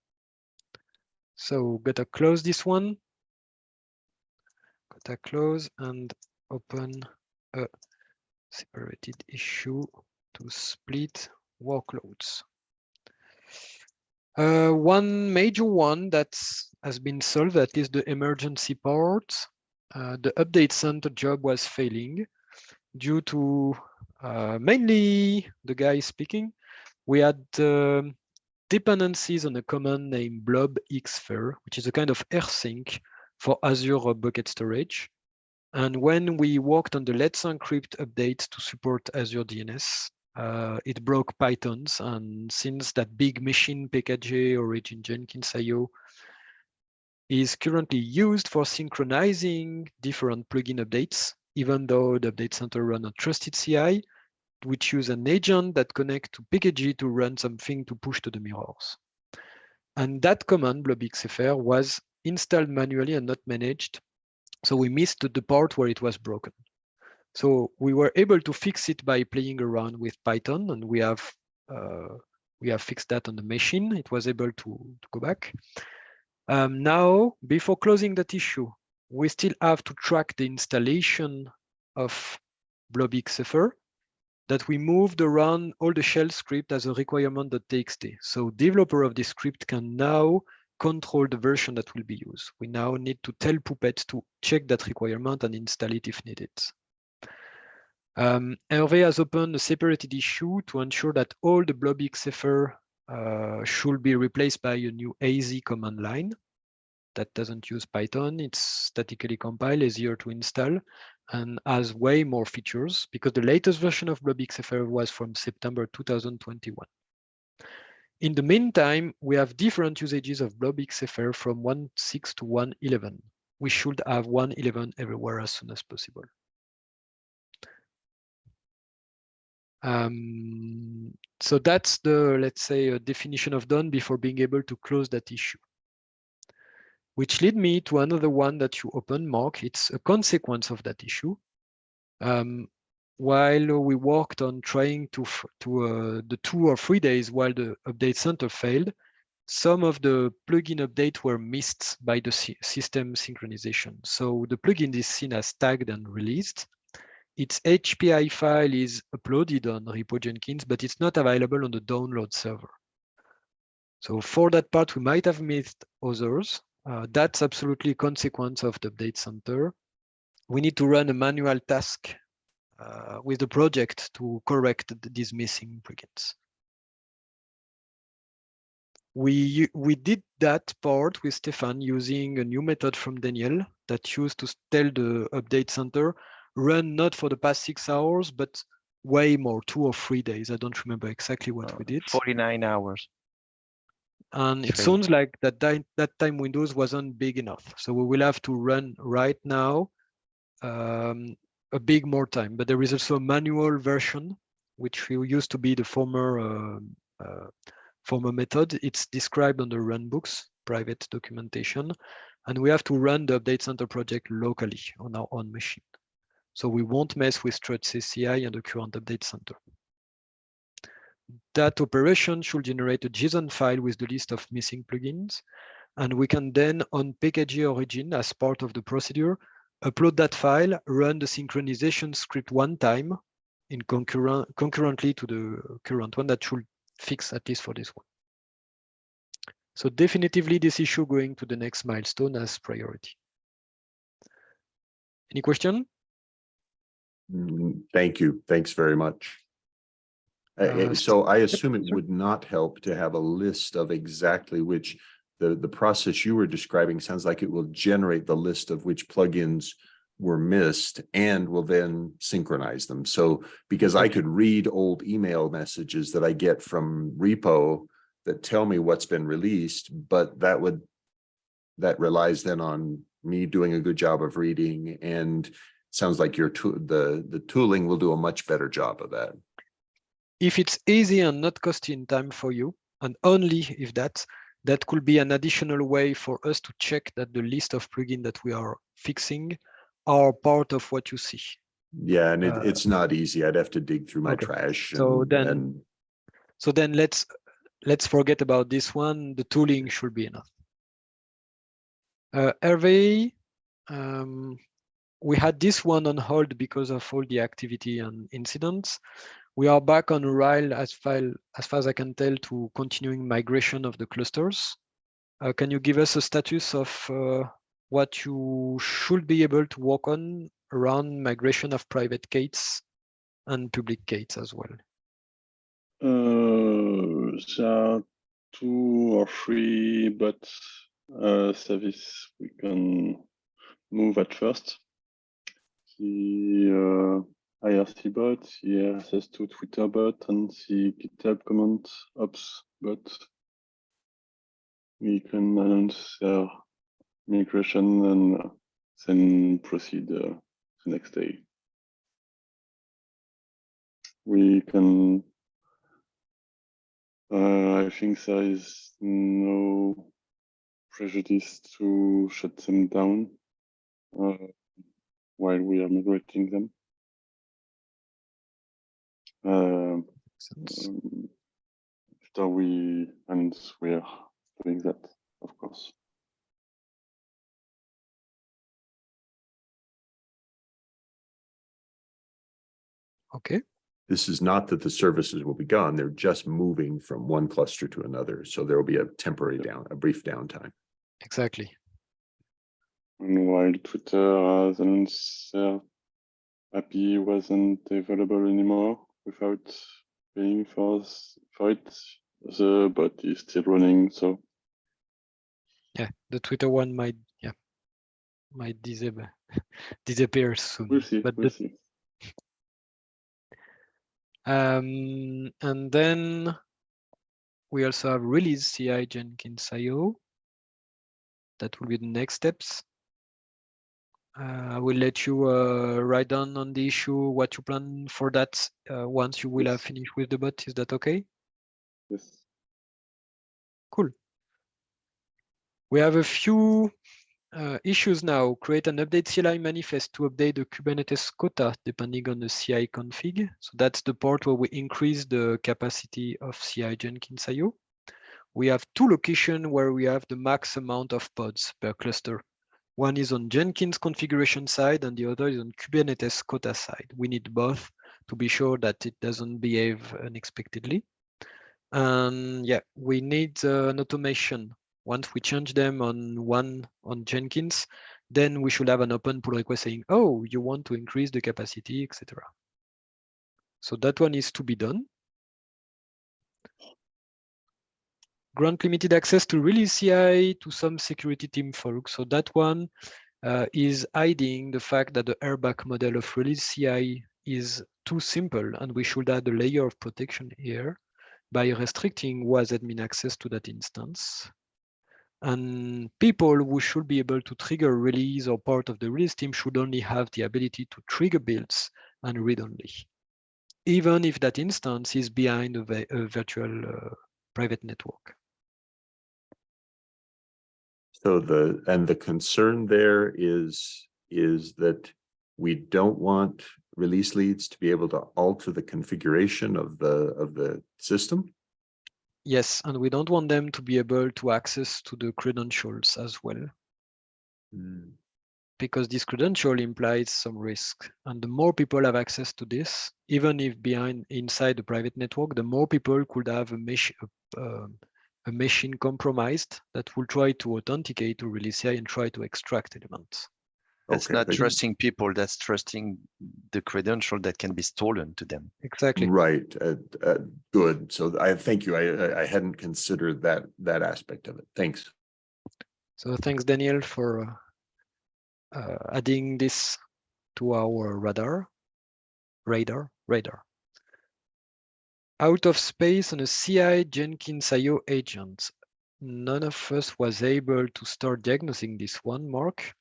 So gotta close this one. Gotta close and open a separated issue to split workloads. Uh, one major one that has been solved, that is the emergency part. Uh, the update center job was failing due to uh, mainly the guy speaking. We had um, dependencies on a command named blob xfer, which is a kind of rsync for Azure bucket storage. And when we worked on the Let's Encrypt update to support Azure DNS, uh, it broke Pythons. And since that big machine PKG origin Jenkins IO is currently used for synchronizing different plugin updates, even though the update center run a trusted CI, which use an agent that connect to PKG to run something to push to the mirrors. And that command, blobxfer, was installed manually and not managed. So we missed the part where it was broken. So we were able to fix it by playing around with Python, and we have uh, we have fixed that on the machine. It was able to, to go back. Um, now, before closing that issue, we still have to track the installation of blobxfer that we moved around all the shell script as a requirement.txt. So developer of this script can now control the version that will be used. We now need to tell Puppet to check that requirement and install it if needed. Um, Hervé has opened a separated issue to ensure that all the blobxfer uh, should be replaced by a new AZ command line that doesn't use Python. It's statically compiled, easier to install, and has way more features because the latest version of blobxfer was from September 2021. In the meantime, we have different usages of blobxfr from 1.6 to 1.11. We should have 1.11 everywhere as soon as possible. Um, so that's the, let's say, a definition of done before being able to close that issue. Which lead me to another one that you open, Mark. It's a consequence of that issue. Um, while we worked on trying to, to uh, the two or three days while the update center failed, some of the plugin updates were missed by the system synchronization. So the plugin is seen as tagged and released, its HPI file is uploaded on Repo Jenkins, but it's not available on the download server. So for that part, we might have missed others. Uh, that's absolutely a consequence of the update center. We need to run a manual task uh, with the project to correct these missing plugins. We, we did that part with Stéphane using a new method from Daniel that used to tell the update center run not for the past six hours, but way more, two or three days. I don't remember exactly what Uh, we did. 49 hours. And it sounds like that, time, that time windows wasn't big enough. So we will have to run right now um, a big more time. But there is also a manual version, which used to be the former uh, uh, former method. It's described on the run books, private documentation, and we have to run the update center project locally on our own machine. So we won't mess with trusted CI and the current update center. That operation should generate a JSON file with the list of missing plugins. And we can then on PKG origin as part of the procedure, upload that file, run the synchronization script one time in concurrent concurrently to the current one that should fix at least for this one. So definitively this issue going to the next milestone as priority. Any question? Mm, Thank you. Thanks very much. Uh, So I assume it would not help to have a list of exactly which the, the process you were describing sounds like it will generate the list of which plugins were missed and will then synchronize them. So because I could read old email messages that I get from repo that tell me what's been released, but that would that relies then on me doing a good job of reading and sounds like your tool, the, the tooling will do a much better job of that. if it's easy and not costly in time for you, and only if that, that could be an additional way for us to check that the list of plugins that we are fixing are part of what you see. Yeah, and it, Uh, it's not easy. I'd have to dig through my okay. trash. So and- then- and So then let's let's forget about this one. The tooling should be enough. Uh, Hervé, um, we had this one on hold because of all the activity and incidents. We are back on rail as far as far as I can tell to continuing migration of the clusters. Uh, can you give us a status of uh, what you should be able to work on around migration of privatek8s and publick8s as well? Uh, there are two or three, but uh, service we can move at first. The uh, IRC bot, the RSS2 Twitter bot, and the GitHub comment ops bot. We can announce their migration and then proceed uh, the next day. we can. Uh, I think there is no prejudice to shut them down uh, while we are migrating them. Uh, um, after we and we are doing that, of course. Okay, This is not that the services will be gone. They're just moving from one cluster to another. So there will be a temporary down, a brief downtime. exactly. And while Twitter has announced their API wasn't available anymore without paying for, for it, the bot is still running. So Yeah, the Twitter one might, yeah, might disappear, [LAUGHS] disappear soon. we'll see. But we'll the see. [LAUGHS] Um, and then we also have release CI Jenkins IO. That will be the next steps. Uh, I will let you uh, write down on the issue what you plan for that uh, once you will have finished with the bot. Is that okay? Yes. Cool. We have a few uh, issues now. Create an update CLI manifest to update the Kubernetes quota depending on the CI config. So that's the part where we increase the capacity of CI Jenkins IO. We have two locations where we have the max amount of pods per cluster. One is on Jenkins configuration side and the other is on Kubernetes quota side. We need both to be sure that it doesn't behave unexpectedly. And yeah, we need uh, an automation. Once we change them on one on Jenkins, then we should have an open pull request saying, oh, you want to increase the capacity, etc. So that one is to be done. Grant limited access to release CI to some security team folks. So that one uh, is hiding the fact that the RBAC model of release CI is too simple and we should add a layer of protection here by restricting who has admin access to that instance. And people who should be able to trigger release or part of the release team should only have the ability to trigger builds and read only, even if that instance is behind a, a virtual uh, private network. So the, and the concern there is, is that we don't want release leads to be able to alter the configuration of the, of the system. Yes, and we don't want them to be able to access to the credentials as well, because this credential implies some risk. And the more people have access to this, even if behind inside the private network, the more people could have a mesh, a, um, a machine compromised that will try to authenticate to release CI and try to extract elements. That's Okay, not but- trusting people, that's trusting the credential that can be stolen to them. Exactly. Right, uh, uh, good. So I thank you. I, I- I hadn't considered that, that aspect of it. Thanks. So thanks, Daniel, for uh, uh, adding this to our radar. Radar, radar. Out of space on a CI Jenkins IO agent. None of us was able to start diagnosing this one, Mark.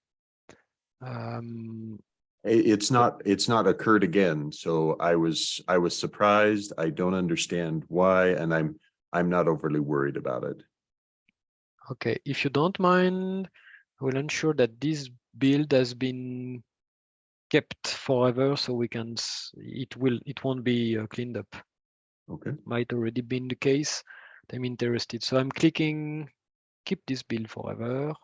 Um, it's not, it's not occurred again. So I was, I was surprised. I don't understand why, and I'm, I'm not overly worried about it. okay, if you don't mind, I will ensure that this build has been kept forever so we can, it will, it won't be uh, cleaned up. Okay. might already been the case. I'm interested. So I'm clicking keep this build forever.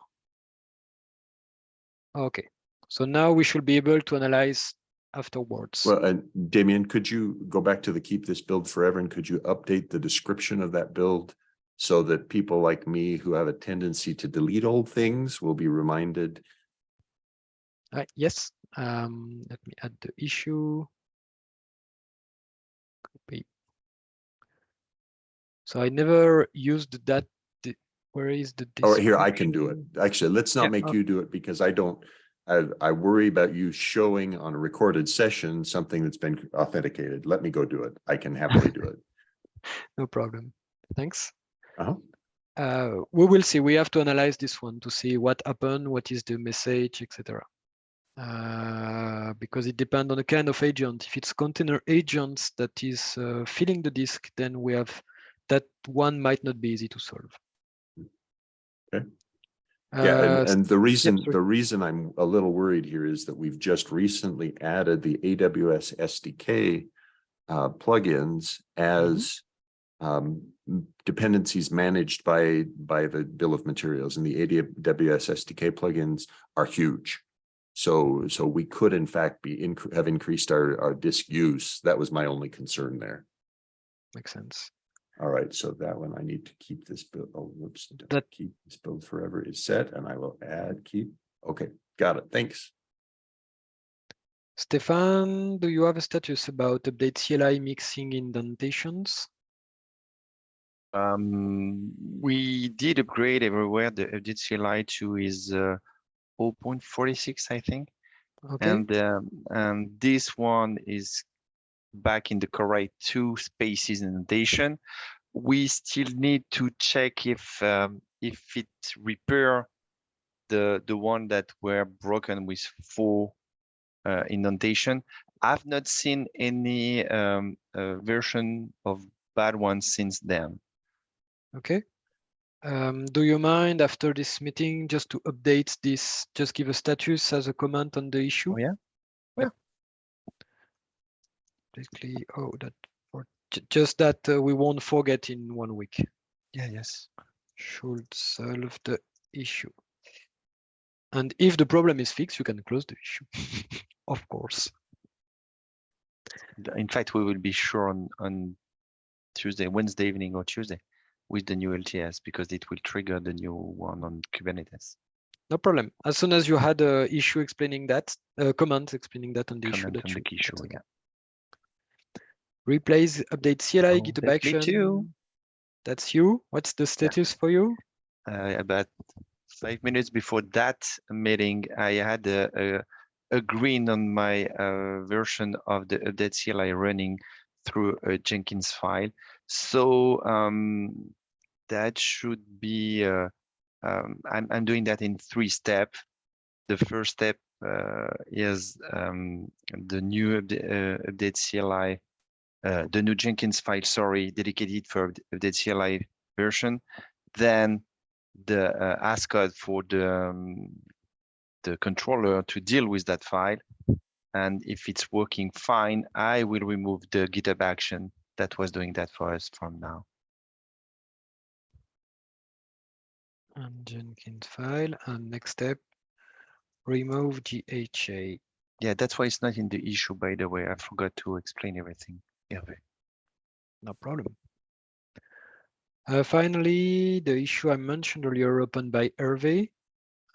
Okay, so now we should be able to analyze afterwards. Well, and Damien, could you go back to the keep this build forever and could you update the description of that build? So that people like me who have a tendency to delete old things will be reminded. Uh, yes, um, let me add the issue. So I never used that. Where is the? Oh, here, I can do it. Actually, let's Yeah, not make okay. you do it because I don't. I, I worry about you showing on a recorded session something that's been authenticated. Let me go do it. I can happily do it. [LAUGHS] No problem. Thanks. Uh-huh. Uh, we will see. We have to analyze this one to see what happened, what is the message, etc. uh, because it depends on the kind of agent. If it's container agents that is uh, filling the disk, then we have that one might not be easy to solve. Okay. Yeah, Uh, and, and the reason, sorry. the reason I'm a little worried here is that we've just recently added the AWS SDK uh, plugins as um, dependencies managed by, by the bill of materials and the AWS SDK plugins are huge. So, so we could in fact be, inc- have increased our, our disk use. That was my only concern there. makes sense. All right, so that one I need to keep this build, oh, whoops. That- Keep this build forever is set and I will add, keep, okay, got it, thanks. Stéphane, do you have a status about update CLI mixing indentations? Um, we did upgrade everywhere. The update CLI to is uh, 0.46, I think. Okay, And um, and this one is back in the correct two spaces indentation. We still need to check if um, if it repair the the one that were broken with four uh, indentation. I've not seen any um, uh, version of bad ones since then. okay. Um, do you mind after this meeting just to update this, just give a status as a comment on the issue? Oh? Yeah. Basically, oh, that, or just that uh, we won't forget in one week. Yeah. Yes. Should solve the issue. And if the problem is fixed, you can close the issue, [LAUGHS] of course. In fact, we will be sure on on Tuesday, Wednesday evening or Tuesday with the new LTS because it will trigger the new one on Kubernetes. No problem. As soon as you had a issue explaining that, uh, comment explaining that on the issue Comment that on the issue, again. yeah. Replace update CLI Oh, GitHub that's action. too. That's you. What's the status for you? Uh, about five minutes before that meeting, I had a, a, a green on my uh, version of the update CLI running through a Jenkins file. So um, that should be, uh, um, I'm, I'm doing that in three steps. The first step uh, is um, the new upda- uh, update CLI, uh, the new Jenkins file, sorry, dedicated for the CLI version. Then the uh, ASCOD for the um, the controller to deal with that file. And if it's working fine, I will remove the GitHub action that was doing that for us from now. And Jenkins file. And next step, remove GHA. Yeah, that's why it's not in the issue, by the way. I forgot to explain everything. No problem. Uh, finally, the issue I mentioned earlier opened by Hervé.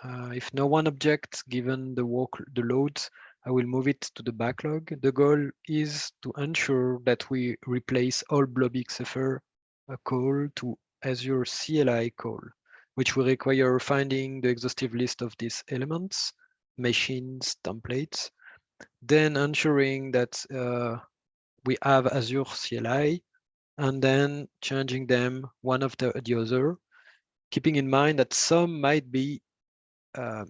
Uh, if no one objects, given the work, the loads, I will move it to the backlog. The goal is to ensure that we replace all blobxfer uh, call to Azure CLI call, which will require finding the exhaustive list of these elements, machines, templates, then ensuring that uh, we have Azure CLI, and then changing them one after the other, keeping in mind that some might be uh,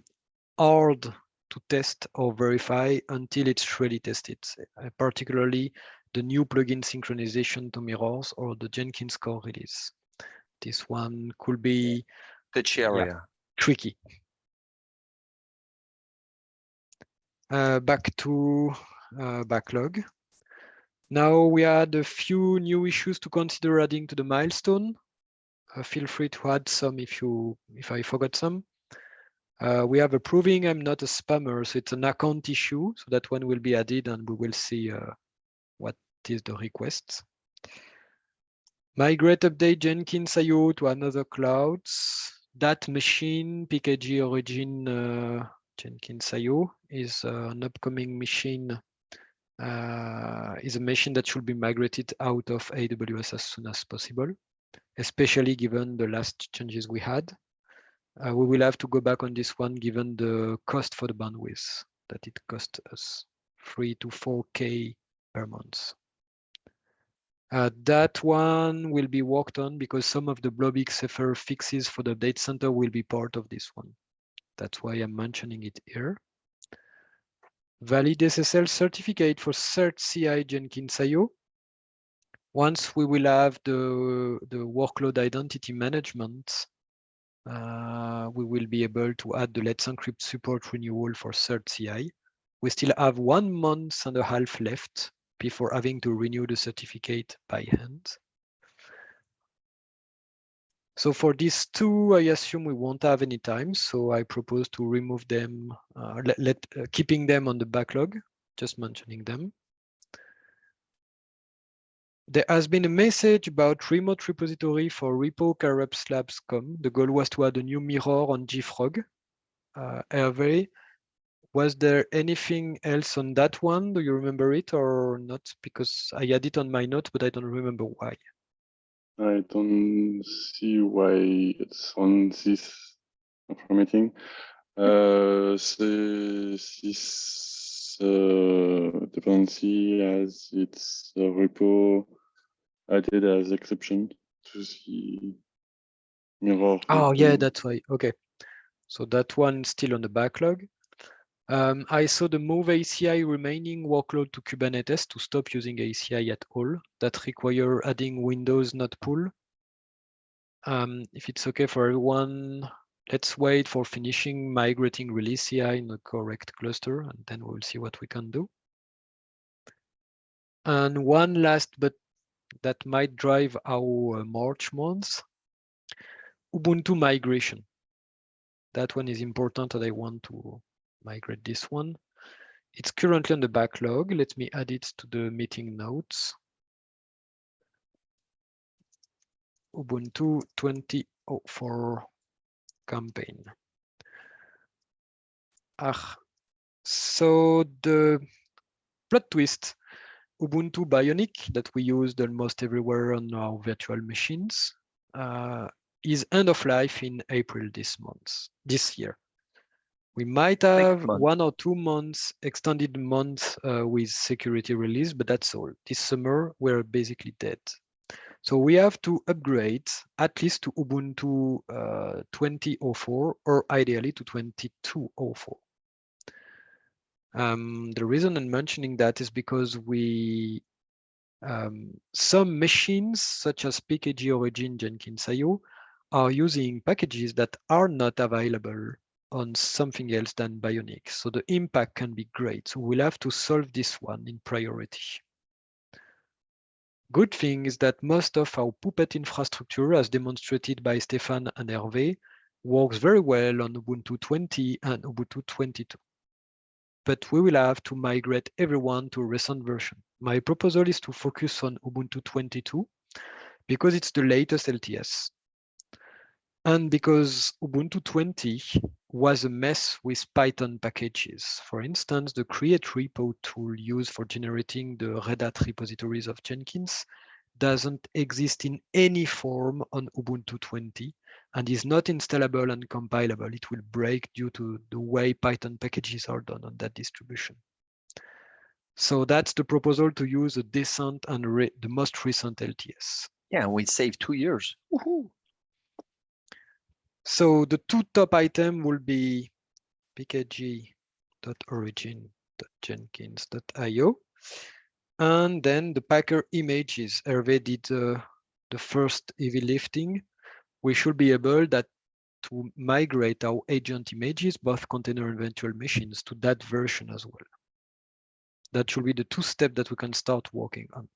hard to test or verify until it's really tested, uh, particularly the new plugin synchronization to mirrors or the Jenkins core release. This one could be Touchy area. tricky. Uh, back to uh, backlog. Now we had a few new issues to consider adding to the milestone. Uh, feel free to add some if you if I forgot some. Uh, we have approving I'm not a spammer, so it's an account issue. So that one will be added and we will see uh, what is the request. Migrate update Jenkins IO to another clouds. That machine, PKG origin uh, Jenkins IO is uh, an upcoming machine uh, is a machine that should be migrated out of AWS as soon as possible, especially given the last changes we had. Uh, we will have to go back on this one given the cost for the bandwidth that it cost us three to four K per month. Uh, that one will be worked on because some of the blobxfer fixes for the data center will be part of this one. That's why I'm mentioning it here. Valid SSL certificate for cert CI Jenkins IO. Once we will have the, the workload identity management, uh, we will be able to add the Let's Encrypt support renewal for cert CI. We still have one month and a half left before having to renew the certificate by hand. So for these two, I assume we won't have any time. So I propose to remove them, uh, let, let uh, keeping them on the backlog, just mentioning them. There has been a message about remote repository for repo labs.com. The goal was to add a new mirror on JFrog. Uh, Hervé, was there anything else on that one? Do you remember it or not? Because I had it on my note, but I don't remember why. I don't see why it's on this formatting. Uh, this uh, dependency has its uh, repo added as exception to the mirror. Oh, yeah, that's why. Okay. So that one still on the backlog. Um, I saw the move ACI remaining workload to Kubernetes to stop using ACI at all. That require adding Windows node pool. Um, if it's okay for everyone, let's wait for finishing migrating release CI in the correct cluster, and then we'll see what we can do. And one last, but that might drive our March months, Ubuntu migration. That one is important and I want to migrate this one. It's currently on the backlog. Let me add it to the meeting notes. Ubuntu 2004 campaign. Ah, so the plot twist, Ubuntu Bionic that we used almost everywhere on our virtual machines uh, is end of life in April this month, this year. We might have one or two months, extended months uh, with security release, but that's all. This summer, we're basically dead. So we have to upgrade at least to Ubuntu uh, 2004 or ideally to 2204. Um, the reason I'm mentioning that is because we um, some machines such as PKG Origin Jenkins IO are using packages that are not available on something else than Bionic. So the impact can be great. So we'll have to solve this one in priority. Good thing is that most of our Puppet infrastructure, as demonstrated by Stéphane and Hervé, works very well on Ubuntu 20 and Ubuntu 22. But we will have to migrate everyone to a recent version. My proposal is to focus on Ubuntu 22 because it's the latest LTS. And because Ubuntu 20 was a mess with Python packages. For instance, the createrepo tool used for generating the Red Hat repositories of Jenkins doesn't exist in any form on Ubuntu 20 and is not installable and compilable. It will break due to the way Python packages are done on that distribution. So that's the proposal to use a decent and the most recent LTS. Yeah, we saved two years. So the two top item will be pkg.origin.jenkins.io. And then the Packer images. Hervé did uh, the first heavy lifting. We should be able that to migrate our agent images, both container and virtual machines, to that version as well. That should be the two steps that we can start working on.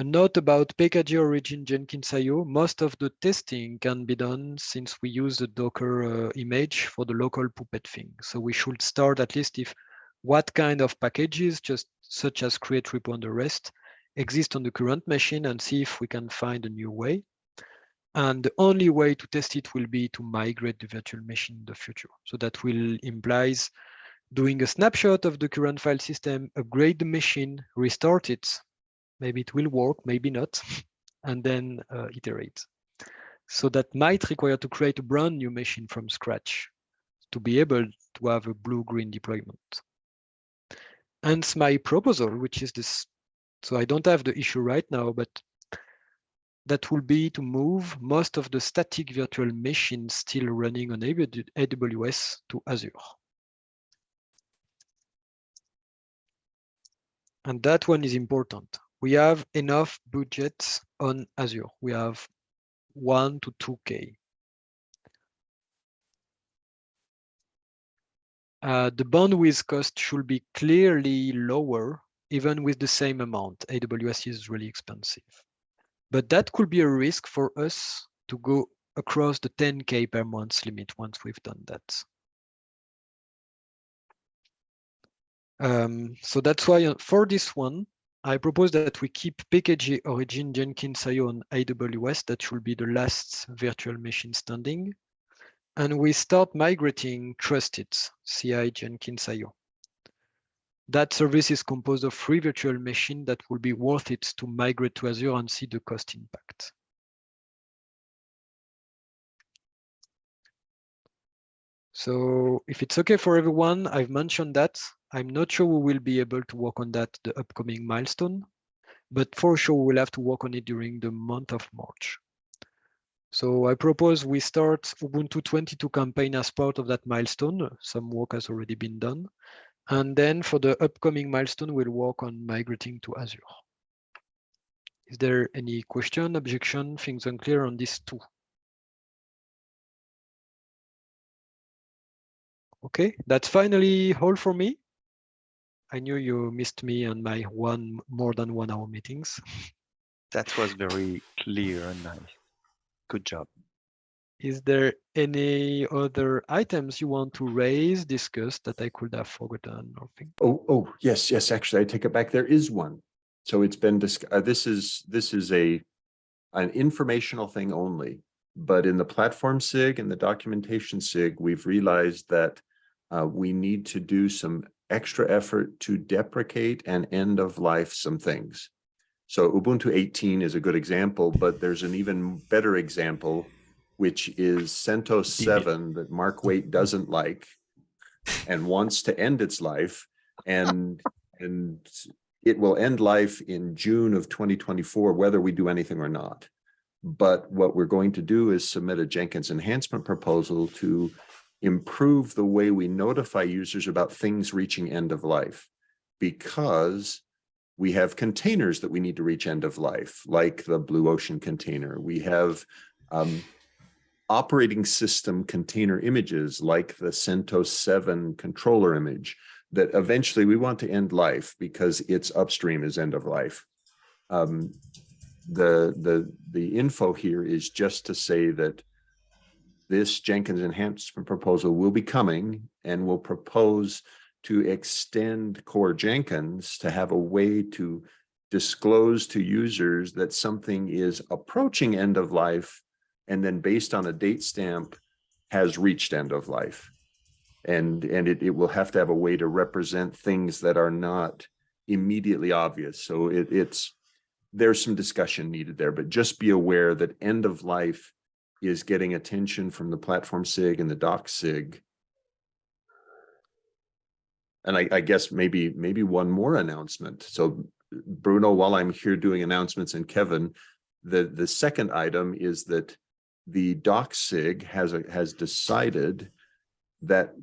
A note about PKG origin Jenkins IO, most of the testing can be done since we use the Docker uh, image for the local Puppet thing. So we should start at least if what kind of packages, just such as createrepo and the rest, exist on the current machine and see if we can find a new way. And the only way to test it will be to migrate the virtual machine in the future. So that will implies doing a snapshot of the current file system, upgrade the machine, restart it, maybe it will work, maybe not, [LAUGHS] and then uh, iterate. So that might require to create a brand new machine from scratch to be able to have a blue-green deployment. Hence my proposal, which is this, so I don't have the issue right now, but that will be to move most of the static virtual machines still running on AWS to Azure. And that one is important. We have enough budgets on Azure. We have one to two K. Uh, the bandwidth cost should be clearly lower, even with the same amount. AWS is really expensive. But that could be a risk for us to go across the 10K per month limit once we've done that. Um, so that's why uh, for this one, I propose that we keep PKG origin Jenkins IO on AWS. That should be the last virtual machine standing. And we start migrating trusted CI Jenkins IO. That service is composed of three virtual machines that will be worth it to migrate to Azure and see the cost impact. So if it's okay for everyone, I've mentioned that. I'm not sure we will be able to work on that the upcoming milestone, but for sure we'll have to work on it during the month of March. So I propose we start Ubuntu 22 campaign as part of that milestone. Some work has already been done. And then for the upcoming milestone, we'll work on migrating to Azure. Is there any question, objection, things unclear on these two? Okay, that's finally all for me. I knew you missed me on my one more than one hour meetings. That was very clear and nice. Good job. Is there any other items you want to raise, discuss that I could have forgotten or think? Oh, oh, yes, yes, actually, I take it back. There is one. So it's been, dis- uh, this is, this is a, an informational thing only. But in the platform SIG and the documentation SIG, we've realized that uh, we need to do some extra effort to deprecate and end of life some things. So Ubuntu 18 is a good example, but there's an even better example, which is CentOS 7 that Mark Waite doesn't like and wants to end its life. And, and it will end life in June of 2024, whether we do anything or not. But what we're going to do is submit a Jenkins enhancement proposal to improve the way we notify users about things reaching end of life. Because we have containers that we need to reach end of life, like the Blue Ocean container. We have um, operating system container images like the CentOS 7 controller image that eventually we want to end life because its upstream is end of life. Um, the, the, the info here is just to say that this Jenkins enhancement proposal will be coming and will propose to extend core Jenkins to have a way to disclose to users that something is approaching end of life and then based on a date stamp has reached end of life. And, and it, it will have to have a way to represent things that are not immediately obvious. So it, it's, there's some discussion needed there, but just be aware that end of life is getting attention from the platform SIG and the doc SIG. And I, I guess maybe, maybe one more announcement. So Bruno, while I'm here doing announcements and Kevin, the, the second item is that the doc SIG has, a, has decided that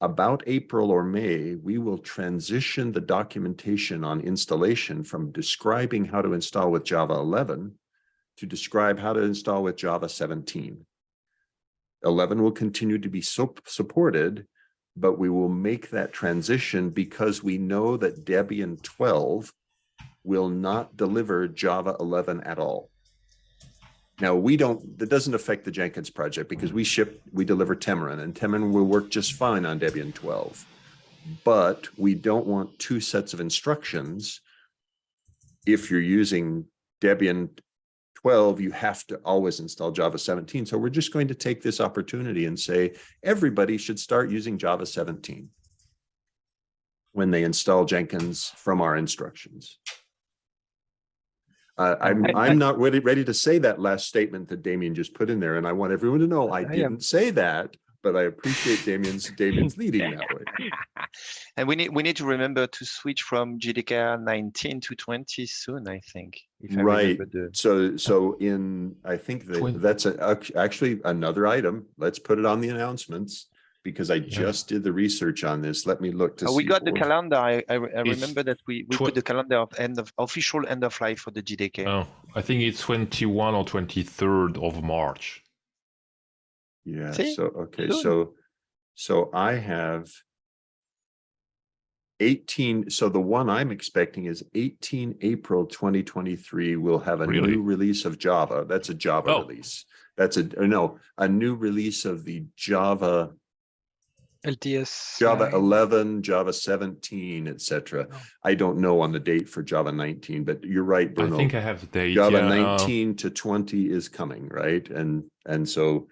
about April or May, we will transition the documentation on installation from describing how to install with Java 11 to describe how to install with Java 17. 11 will continue to be so supported, but we will make that transition because we know that Debian 12 will not deliver Java 11 at all. Now we don't, that doesn't affect the Jenkins project because we ship, we deliver Temurin and Temurin will work just fine on Debian 12. But we don't want two sets of instructions. If you're using Debian 12, you have to always install Java 17. So we're just going to take this opportunity and say, everybody should start using Java 17 when they install Jenkins from our instructions. Uh, I'm, I- I'm not ready, ready to say that last statement that Damien just put in there. And I want everyone to know I I didn't say that, but I appreciate Damien's, Damien's leading that way. [LAUGHS] And we need we need to remember to switch from JDK 19 to 20 soon, I think. if I Right. the- So, so in, I think that Twin- that's a- actually another item. Let's put it on the announcements. because I just did the research on this. Let me look to oh, see. We got the calendar. I, I, I remember that we, we put the calendar of end of official end of life for the JDK. Oh, I think it's 21 or 23rd of March. Yeah, See? so, okay, Good. so, so I have eighteen, so the one I'm expecting is eighteen April twenty twenty-three, we'll have a Really? new release of Java. That's a Java Oh. release. That's a, no, a new release of the Java, LTS. Java line. eleven, Java seventeen, etc. cetera. Oh. I don't know on the date for Java nineteen, but you're right, Bruno. I think I have the date. Java yeah, uh, nineteen to twenty is coming, right? And, and so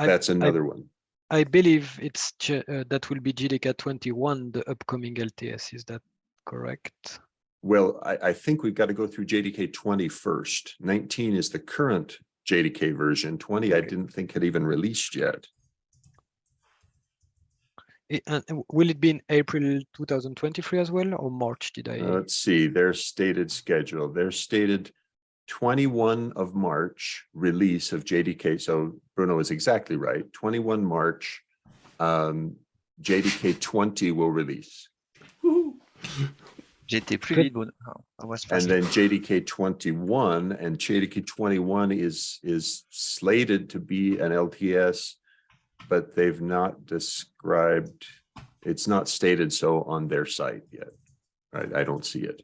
I- that's another one. I believe it's, uh, that will be JDK twenty-one, the upcoming LTS, is that correct? Well, I, I think we've got to go through JDK 20 first. Nineteen is the current JDK version. Twenty, I didn't think had even released yet. I- And uh, will it be in April two thousand twenty-three as well, or March, did I? Uh, Let's see, their stated schedule, their stated twenty-one of March release of JDK. So Bruno is exactly right. Twenty-one March. Um, JDK twenty will release. J'étais plus vite, Bruno. Oh, And then JDK twenty-one and JDK twenty-one is, is slated to be an LTS. But they've not described, it's not stated so on their site yet. Right, I don't see it.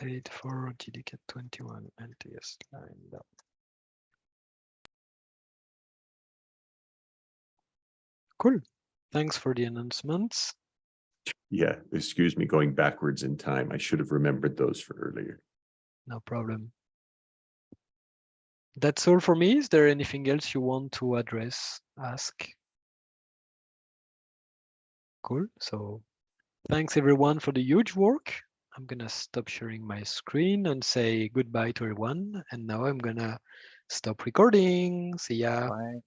Date for JDK twenty-one LTS lined up. Cool. Thanks for the announcements. Yeah, excuse me, going backwards in time. I should have remembered those for earlier. No problem. That's all for me. Is there anything else you want to address, ask? Cool. So thanks everyone for the huge work. I'm gonna stop sharing my screen and say goodbye to everyone. And now I'm gonna stop recording. See ya. Bye.